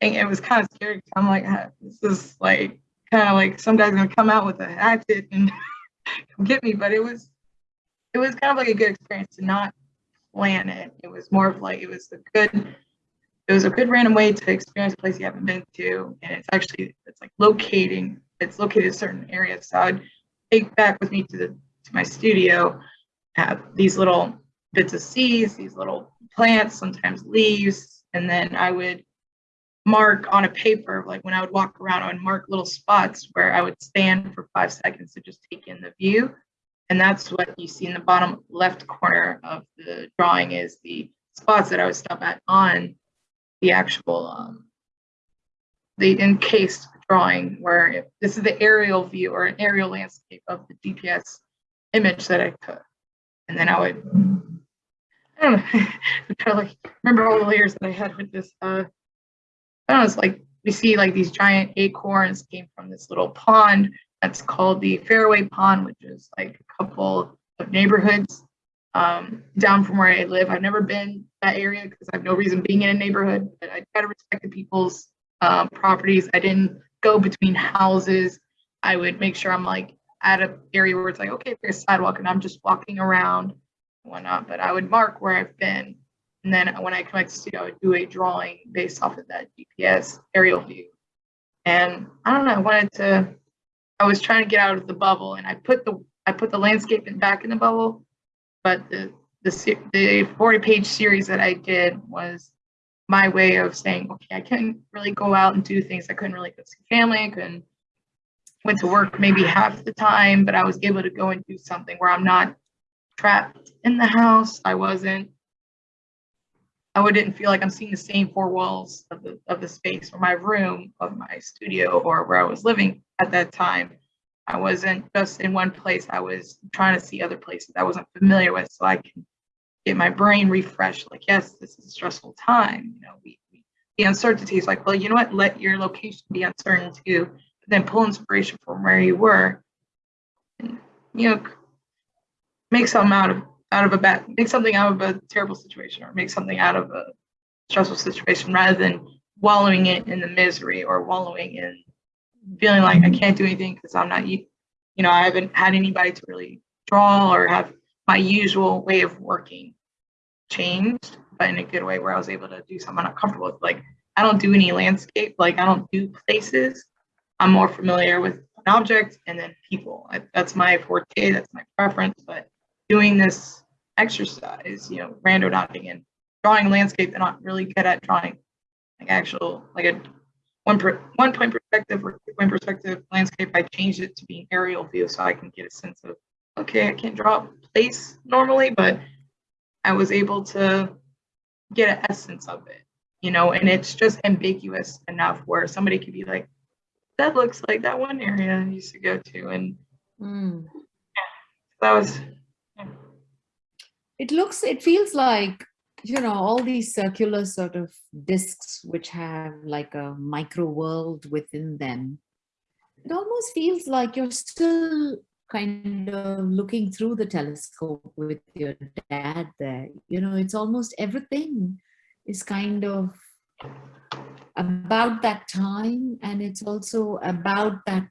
thing, it was kind of scary. I'm like, "Ah, this is like kind of like some guy's gonna come out with a hatchet and get me. But it was it was kind of like a good experience to not plan it. It was more of like it was a good it was a good random way to experience a place you haven't been to. And it's actually it's like locating, it's located in certain areas. So I'd take back with me to the to my studio, have these little bits of seeds, these little plants, sometimes leaves, and then I would mark on a paper, like when I would walk around, I would mark little spots where I would stand for five seconds to just take in the view. And that's what you see in the bottom left corner of the drawing is the spots that I would stop at on the actual, um, the encased drawing where this is the aerial view or an aerial landscape of the GPS image that I took. And then I would, I don't know, I'm to like remember all the layers that I had with this, uh, I don't know, it's like we see like these giant acorns came from this little pond that's called the Fairway Pond, which is like a couple of neighborhoods um, down from where I live. I've never been that area because I have no reason being in a neighborhood, but I try to respect the people's um, properties. I didn't go between houses. I would make sure I'm like at an area where it's like, okay, there's a sidewalk and I'm just walking around whatnot, but I would mark where I've been. And then when I back to I would do a drawing based off of that GPS aerial view. And I don't know, I wanted to, I was trying to get out of the bubble and I put the, I put the landscape back in the bubble. But the, the, the 40 page series that I did was my way of saying, okay, I couldn't really go out and do things. I couldn't really go see family. I couldn't, went to work maybe half the time, but I was able to go and do something where I'm not trapped in the house. I wasn't I wouldn't feel like I'm seeing the same four walls of the of the space or my room of my studio or where I was living at that time. I wasn't just in one place. I was trying to see other places I wasn't familiar with so I can get my brain refreshed. Like, yes, this is a stressful time. You know, we, we the uncertainty is like, well, you know what? Let your location be uncertain too. But then pull inspiration from where you were. And, you know, make something out of out of a bad make something out of a terrible situation or make something out of a stressful situation rather than wallowing it in the misery or wallowing in feeling like I mm-hmm. can't do anything because I'm not you you know I haven't had anybody to really draw or have my usual way of working changed but in a good way where I was able to do something I'm not comfortable with. Like I don't do any landscape like I don't do places. I'm more familiar with an object and then people. I, that's my forte that's my preference but doing this exercise, you know, randonauting and drawing landscape, and not really good at drawing like actual like a one per, one point perspective or two point perspective landscape. I changed it to being aerial view so I can get a sense of okay, I can't draw a place normally, but I was able to get an essence of it, you know, and it's just ambiguous enough where somebody could be like, that looks like that one area I used to go to, and mm, that was it looks, it feels like, you know, all these circular sort of discs which have like a micro world within them. It almost feels like you're still kind of looking through the telescope with your dad there. You know, it's almost everything is kind of about that time and it's also about that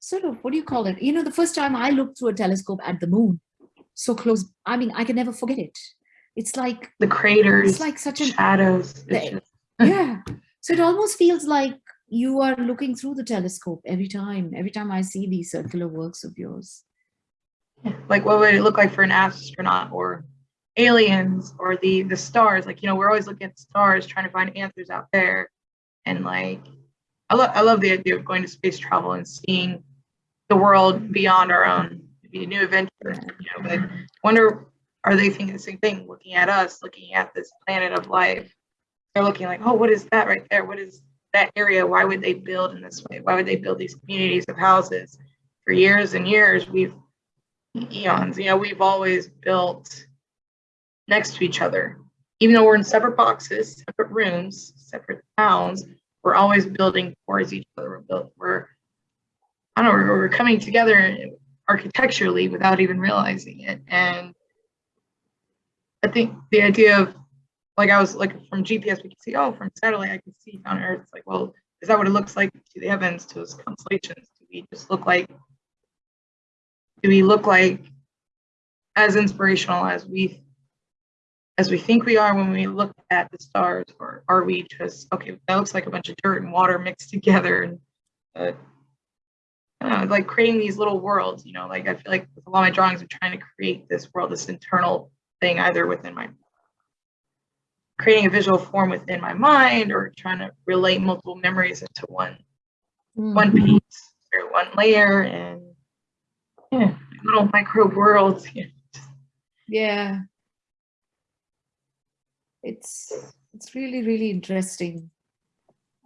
sort of, what do you call it? You know, the first time I looked through a telescope at the moon, so close, I mean, I can never forget it. It's like, The craters, it's like such an shadows. the- yeah so it almost feels like you are looking through the telescope every time every time i see these circular works of yours like what would it look like for an astronaut or aliens or the the stars like you know we're always looking at stars trying to find answers out there and like i love i love the idea of going to space travel and seeing the world beyond our own be a new adventure you know but wonder are they thinking the same thing looking at us looking at this planet of life they're looking like oh what is that right there what is that area why would they build in this way why would they build these communities of houses for years and years we've eons. You know, we've always built next to each other. Even though we're in separate boxes, separate rooms, separate towns, we're always building towards each other. We're built, we're, I don't know, we're, we're coming together architecturally without even realizing it. And I think the idea of, like I was like from GPS, we can see, oh, from satellite, I can see on Earth. It's like, well, is that what it looks like to the heavens, to those constellations? Do we just look like do we look like as inspirational as we as we think we are when we look at the stars or are we just okay that looks like a bunch of dirt and water mixed together and uh, I don't know, like creating these little worlds you know like i feel like with a lot of my drawings i'm trying to create this world this internal thing either within my creating a visual form within my mind or trying to relate multiple memories into one one mm-hmm. piece or one layer and yeah, little micro worlds. Yeah. yeah it's it's really really interesting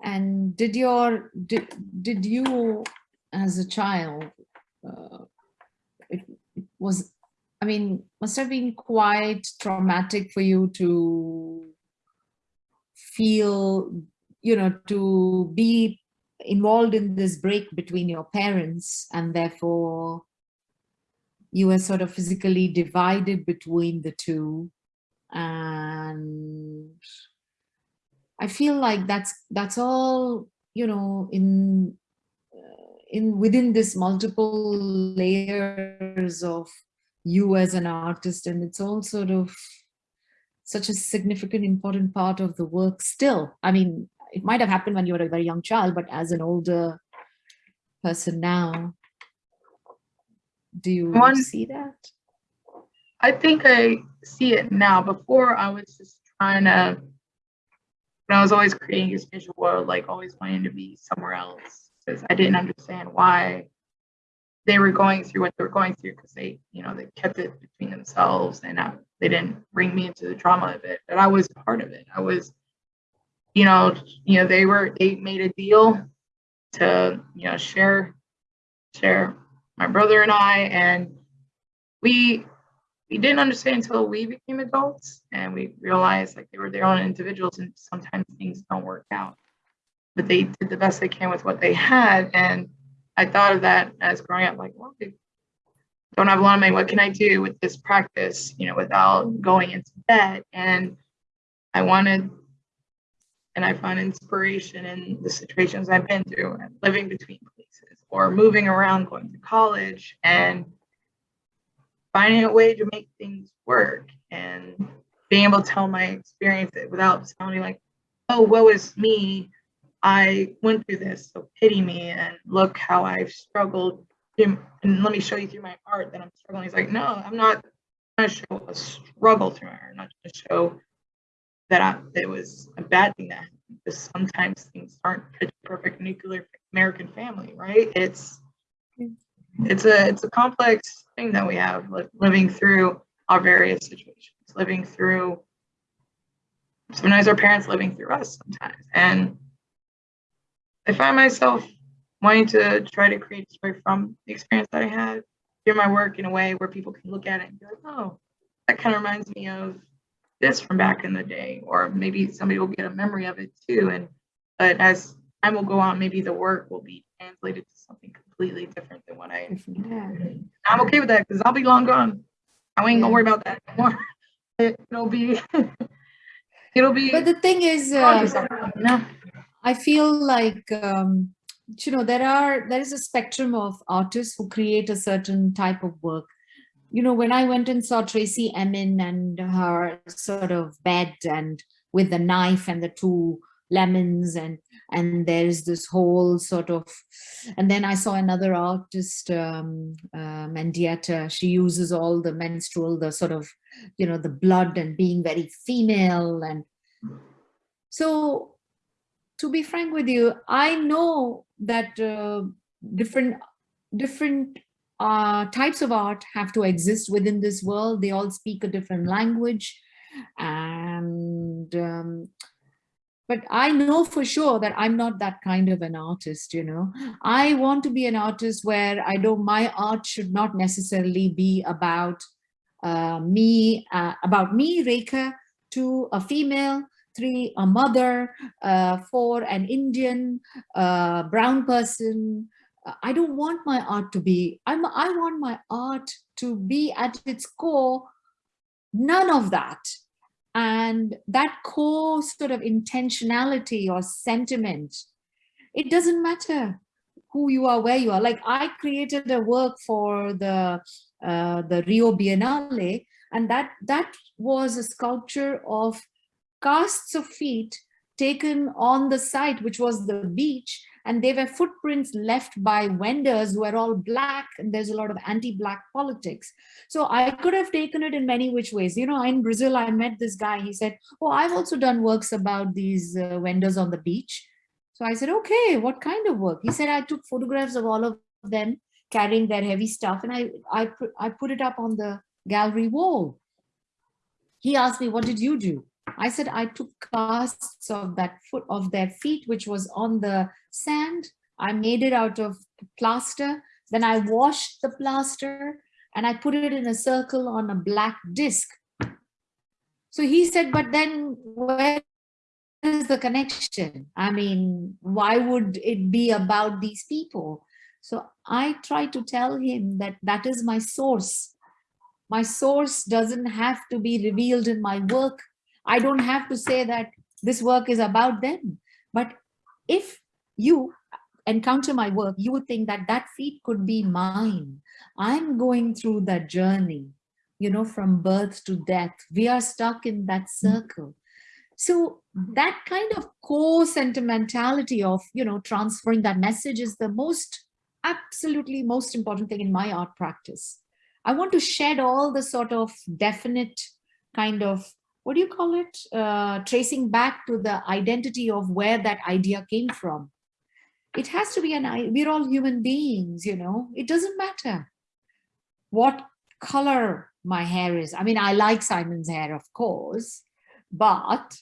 and did your did did you as a child uh, it, it was i mean must have been quite traumatic for you to feel you know to be involved in this break between your parents and therefore you were sort of physically divided between the two. And i feel like that's that's all you know in in within this multiple layers of you as an artist and it's all sort of such a significant important part of the work still. I mean it might have happened when you were a very young child but as an older person now do you One- see that? I think I see it now. Before I was just trying to, I was always creating this visual world, like always wanting to be somewhere else because I didn't understand why they were going through what they were going through because they, you know, they kept it between themselves and I, they didn't bring me into the drama of it. But I was part of it. I was, you know, you know, they were they made a deal to, you know, share share my brother and I and we we didn't understand until we became adults and we realized like they were their own individuals and sometimes things don't work out but they did the best they can with what they had. And i thought of that as growing up like well they don't have a lot of money. What can i do with this practice you know without going into debt? And i wanted and i found inspiration in the situations i've been through and living between places or moving around going to college and finding a way to make things work and being able to tell my experience without sounding like, oh, woe is me. I went through this, so pity me and look how I've struggled. And let me show you through my art that I'm struggling. He's like, no, I'm not going to show a struggle through my art. I'm not going to show that I, it was a bad thing that happened. Because sometimes things aren't a perfect nuclear American family, right? It's it's a it's a complex thing that we have li- living through our various situations living through sometimes our parents living through us sometimes and i find myself wanting to try to create a story from the experience that i had do my work in a way where people can look at it and be like oh that kind of reminds me of this from back in the day or maybe somebody will get a memory of it too and but as time will go on maybe the work will be translated to something completely different than what I. Yeah. I'm okay with that because I'll be long gone. I ain't gonna worry about that anymore. It, will be. it'll be. But the thing is, uh, something, you know? I feel like um, you know, there are, there is a spectrum of artists who create a certain type of work. You know, when I went and saw Tracey Emin and her sort of bed and with the knife and the two lemons and and there's this whole sort of and then i saw another artist um uh, mendieta she uses all the menstrual the sort of you know the blood and being very female and so to be frank with you i know that uh, different different uh, types of art have to exist within this world they all speak a different language and um, but I know for sure that I'm not that kind of an artist, you know. I want to be an artist where I don't, my art should not necessarily be about uh, me, uh, about me, Rekha, to a female, three, a mother, uh, four, an Indian, uh, brown person. I don't want my art to be, I'm, I want my art to be at its core, none of that and that core sort of intentionality or sentiment, it doesn't matter who you are, where you are. Like I created a work for the uh, the Rio Biennale, and that that was a sculpture of casts of feet taken on the site, which was the beach, and they were footprints left by vendors who are all black and there's a lot of anti-black politics. So i could have taken it in many which ways. You know in brazil i met this guy. He said oh i've also done works about these uh, vendors on the beach. So i said okay what kind of work? He said i took photographs of all of them carrying their heavy stuff and i i, I put it up on the gallery wall. He asked me what did you do I said I took casts of that foot of their feet, which was on the sand. I made it out of plaster. Then I washed the plaster and I put it in a circle on a black disc. So he said, but then where is the connection? I mean, why would it be about these people? So I try to tell him that that is my source. My source doesn't have to be revealed in my work I don't have to say that this work is about them. But if you encounter my work, you would think that that feet could be mine. I'm going through that journey, you know, from birth to death. We are stuck in that mm. circle. So that kind of core sentimentality of, you know, transferring that message is the most, absolutely most important thing in my art practice. I want to shed all the sort of definite kind of what do you call it? Uh, tracing back to the identity of where that idea came from. It has to be an, we're all human beings, you know, it doesn't matter what color my hair is. I mean, I like Simon's hair, of course, but,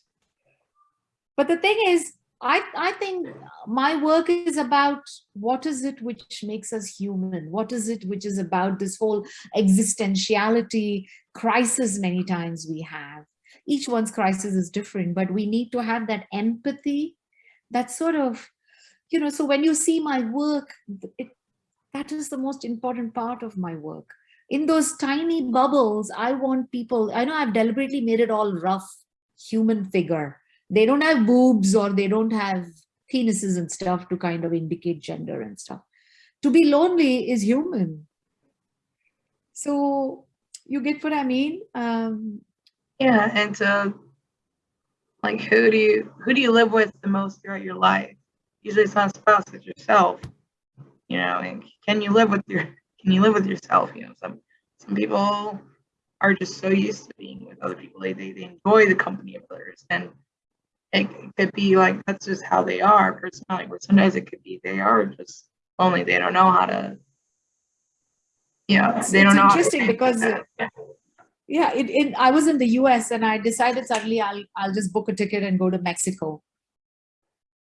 but the thing is, I, I think my work is about what is it which makes us human? What is it which is about this whole existentiality crisis many times we have? Each one's crisis is different, but we need to have that empathy, that sort of, you know, so when you see my work, it, that is the most important part of my work. In those tiny bubbles, I want people, I know I've deliberately made it all rough, human figure. They don't have boobs or they don't have penises and stuff to kind of indicate gender and stuff. To be lonely is human. So you get what I mean? Um, yeah, and so like who do you who do you live with the most throughout your life? Usually it's not a spouse, it's yourself. You know, and can you live with your can you live with yourself? You know, some some people are just so used to being with other people. They they, they enjoy the company of others. And it, could be like that's just how they are personality, or sometimes it could be they are just only they don't know how to yeah, they don't know. Interesting because yeah yeah it, it i was in the us and i decided suddenly i'll i'll just book a ticket and go to mexico.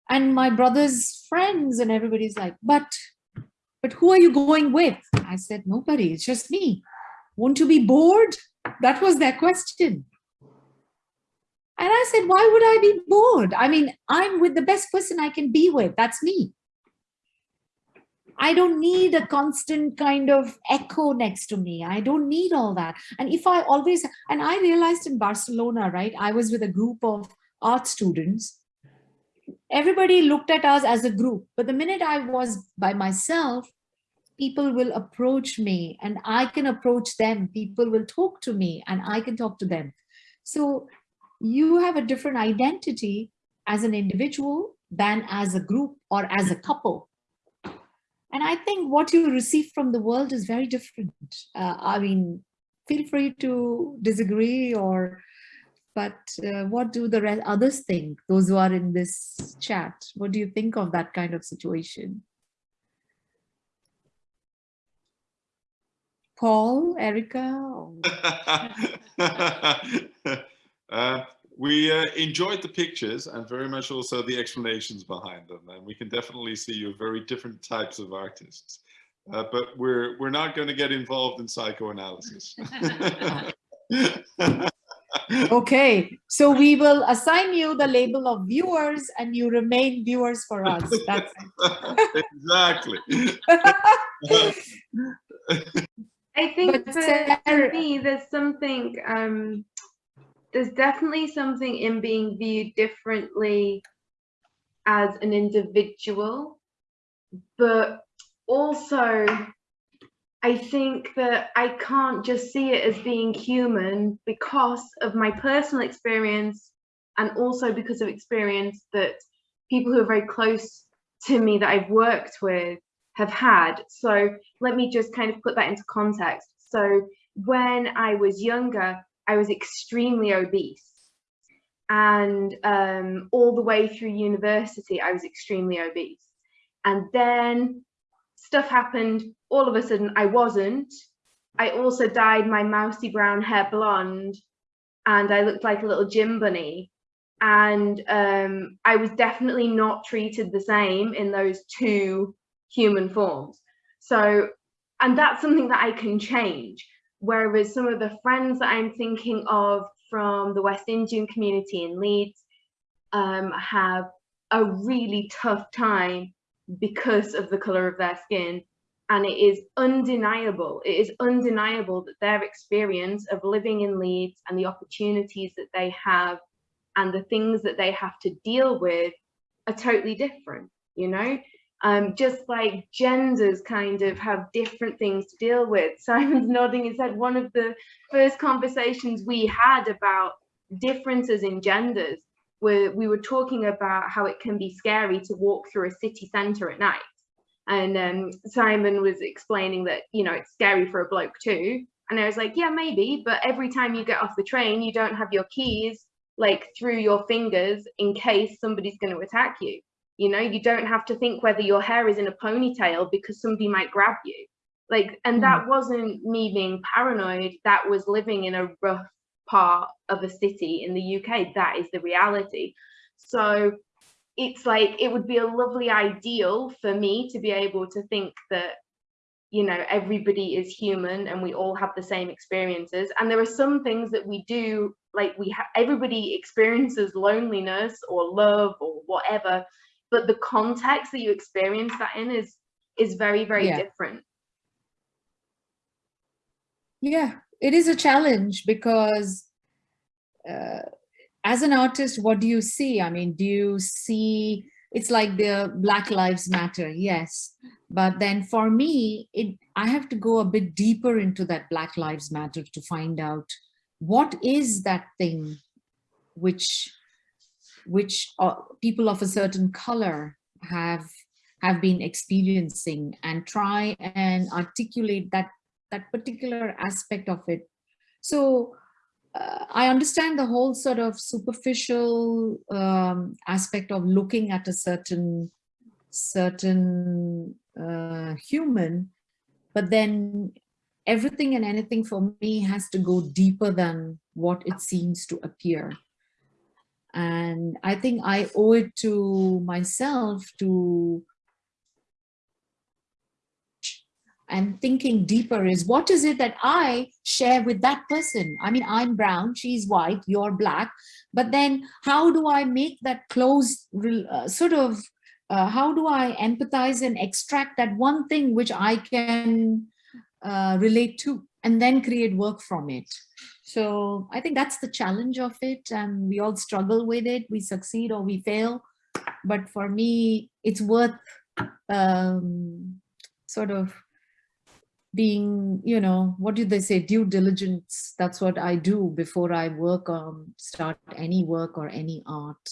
And my brother's friends and everybody's like but but who are you going with? I said nobody it's just me. Won't you be bored? That was their question. And i said why would i be bored? I mean i'm with the best person i can be with that's me I don't need a constant kind of echo next to me. I don't need all that. And if I always, and I realized in Barcelona, right, I was with a group of art students. everybody looked at us as a group. But the minute I was by myself, people will approach me and I can approach them. People will talk to me and I can talk to them. So you have a different identity as an individual than as a group or as a couple. And I think what you receive from the world is very different. Uh, I mean, feel free to disagree or, but uh, what do the others think, those who are in this chat? What do you think of that kind of situation? Paul, Erica? uh, we uh, enjoyed the pictures and very much also the explanations behind them. And we can definitely see you very different types of artists. Uh, but we're we're not going to get involved in psychoanalysis. okay, so we will assign you the label of viewers and you remain viewers for us. That's exactly. I think But for, Sarah- me, there's something, um, there's definitely something in being viewed differently as an individual, but also I think that I can't just see it as being human because of my personal experience and also because of experience that people who are very close to me that I've worked with have had. So let me just kind of put that into context. So when I was younger, I was extremely obese. And um, all the way through university, I was extremely obese. And then stuff happened. All of a sudden, I wasn't. I also dyed my mousy brown hair blonde and I looked like a little gym bunny. And um, I was definitely not treated the same in those two human forms. So, and that's something that I can change. Whereas some of the friends that I'm thinking of from the West Indian community in Leeds um, have a really tough time because of the color of their skin. And it is undeniable, it is undeniable that their experience of living in Leeds and the opportunities that they have and the things that they have to deal with are totally different, you know? Um, just like genders kind of have different things to deal with. Simon's nodding his head. One of the first conversations we had about differences in genders where we were talking about how it can be scary to walk through a city centre at night. And um, Simon was explaining that, you know, it's scary for a bloke too. And I was like, yeah, maybe, but every time you get off the train, you don't have your keys like through your fingers in case somebody's going to attack you. You know, you don't have to think whether your hair is in a ponytail because somebody might grab you. Like, and that mm. wasn't me being paranoid, that was living in a rough part of a city in the UK. That is the reality. So it's like it would be a lovely ideal for me to be able to think that you know everybody is human and we all have the same experiences and there are some things that we do like we have everybody experiences loneliness or love or whatever but the context that you experience that in is is very very Yeah. different Yeah, it is a challenge because uh, as an artist, what do you see? I mean, do you see, it's like the Black Lives Matter, yes. But then for me, it I have to go a bit deeper into that Black Lives Matter to find out what is that thing which which uh, people of a certain color have have been experiencing and try and articulate that that particular aspect of it. So uh, I understand the whole sort of superficial um, aspect of looking at a certain certain uh, human, but then everything and anything for me has to go deeper than what it seems to appear. And I think I owe it to myself to and thinking deeper is what is it that I share with that person? I mean, I'm brown, she's white, you're black, but then how do I make that close uh, sort of, uh, how do I empathize and extract that one thing which I can uh, relate to and then create work from it? So I think that's the challenge of it and we all struggle with it. We succeed or we fail. but for me, it's worth um, sort of being, you know, what do they say, due diligence. That's what I do before I work on, start any work or any art.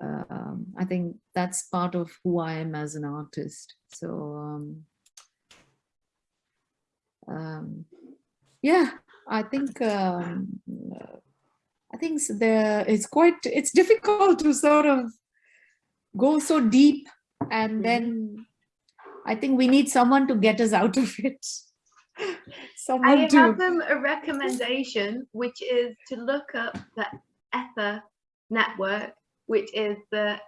Um, I think that's part of who I am as an artist. So, um, um, yeah, I think um, I think there it's quite it's difficult to sort of go so deep and then I think we need someone to get us out of it. someone I to have them a recommendation, which is to look up the ETHA network, which is the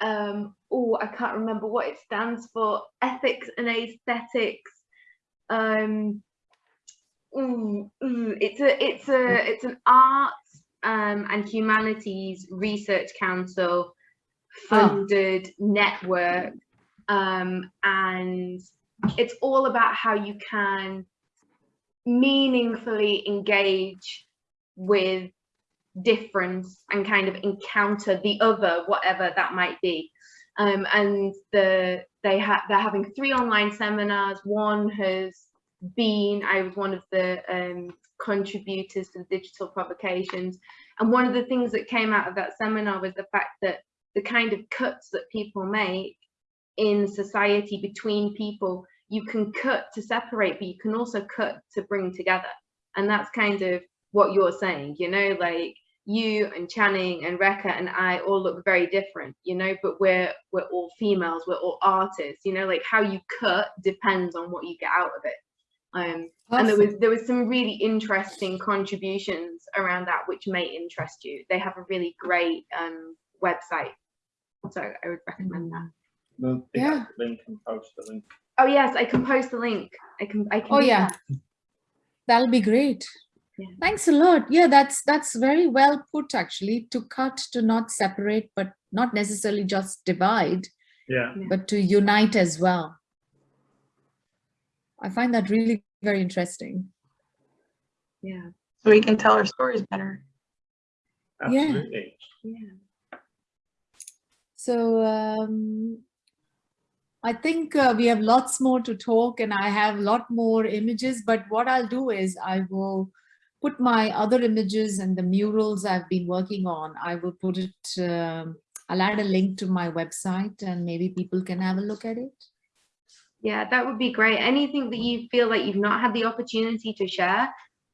um oh I can't remember what it stands for, ethics and aesthetics. Um ooh, ooh, it's a it's a it's an arts um and humanities research council Ah. funded network um and it's all about how you can meaningfully engage with difference and kind of encounter the other whatever that might be um, and the they have they're having three online seminars one has been i was one of the um, contributors to the digital provocations and one of the things that came out of that seminar was the fact that the kind of cuts that people make in society between people you can cut to separate but you can also cut to bring together. And that's kind of what you're saying you know like you and channing and Rekha and i all look very different you know but we're we're all females we're all artists you know like how you cut depends on what you get out of it um and there was there was some really interesting contributions around that which may interest you they have a really great um website so i would recommend that We'll Yeah. link and post the link. oh yes i can post the link i can i can Oh, yeah. that. That'll be great. Yeah. Thanks a lot. Yeah, that's that's very well put actually. To cut, to not separate, but not necessarily just divide, Yeah. but to unite as well. I find that really very interesting. yeah So we can tell our stories better. Yeah. Absolutely. yeah So um, I think uh, we have lots more to talk and I have a lot more images, but what I'll do is I will put my other images and the murals I've been working on. I will put it, um, I'll add a link to my website and maybe people can have a look at it. Yeah, that would be great. Anything that you feel like you've not had the opportunity to share,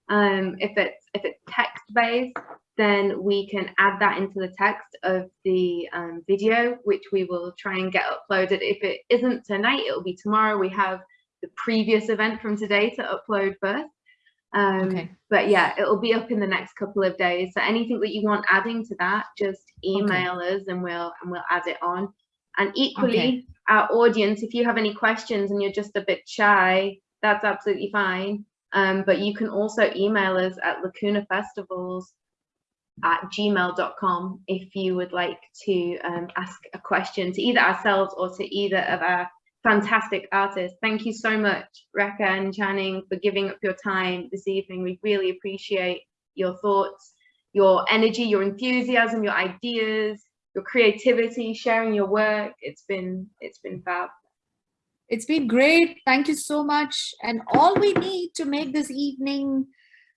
um, if it's if it's text based, then we can add that into the text of the um, video, which we will try and get uploaded. If it isn't tonight, it'll be tomorrow. We have the previous event from today to upload first. Um, Okay. But yeah, it'll be up in the next couple of days. So anything that you want adding to that, just email us and we'll and we'll add it on. And equally, Okay. Our audience, if you have any questions and you're just a bit shy, that's absolutely fine. Um, but you can also email us at Lacuna Festivals at gmail.com if you would like to um, ask a question to either ourselves or to either of our fantastic artists. Thank you so much, Rekha and Channing, for giving up your time this evening. We really appreciate your thoughts, your energy, your enthusiasm, your ideas, your creativity, sharing your work. It's been it's been fab. It's been great. Thank you so much. And all we need to make this evening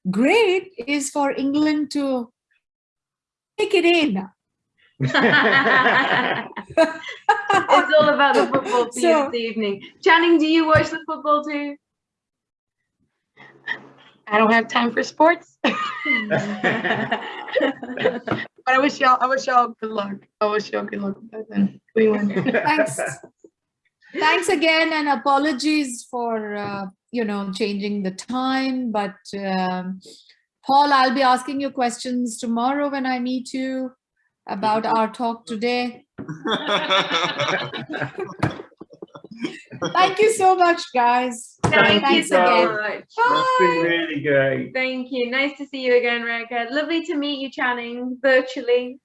great is for England to take it in. it's all about the football for you So- this evening. Channing, do you watch the football too? I don't have time for sports, but I wish y'all, I wish y'all good luck. I wish y'all good luck with that then. We win. Thanks. Thanks again and apologies for, uh, you know, changing the time. But um, Paul, I'll be asking you questions tomorrow when I meet you about our talk today. Thank you so much, guys. Thank you so again. much. That's been Bye. really great. Thank you. Nice to see you again, Rekha. Lovely to meet you, Channing, virtually.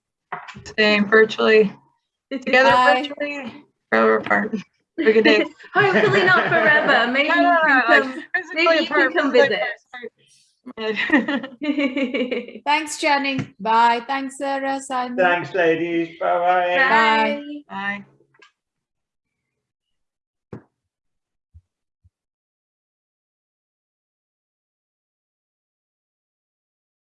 Same virtually, together Bye. virtually, forever apart. Have a good day. Hopefully not forever. Maybe No, you no, no, can come. physically maybe you can come visit. Thanks, Channing. Bye. Thanks, Sarah, Simon. Thanks, ladies. Bye bye. Bye. Bye.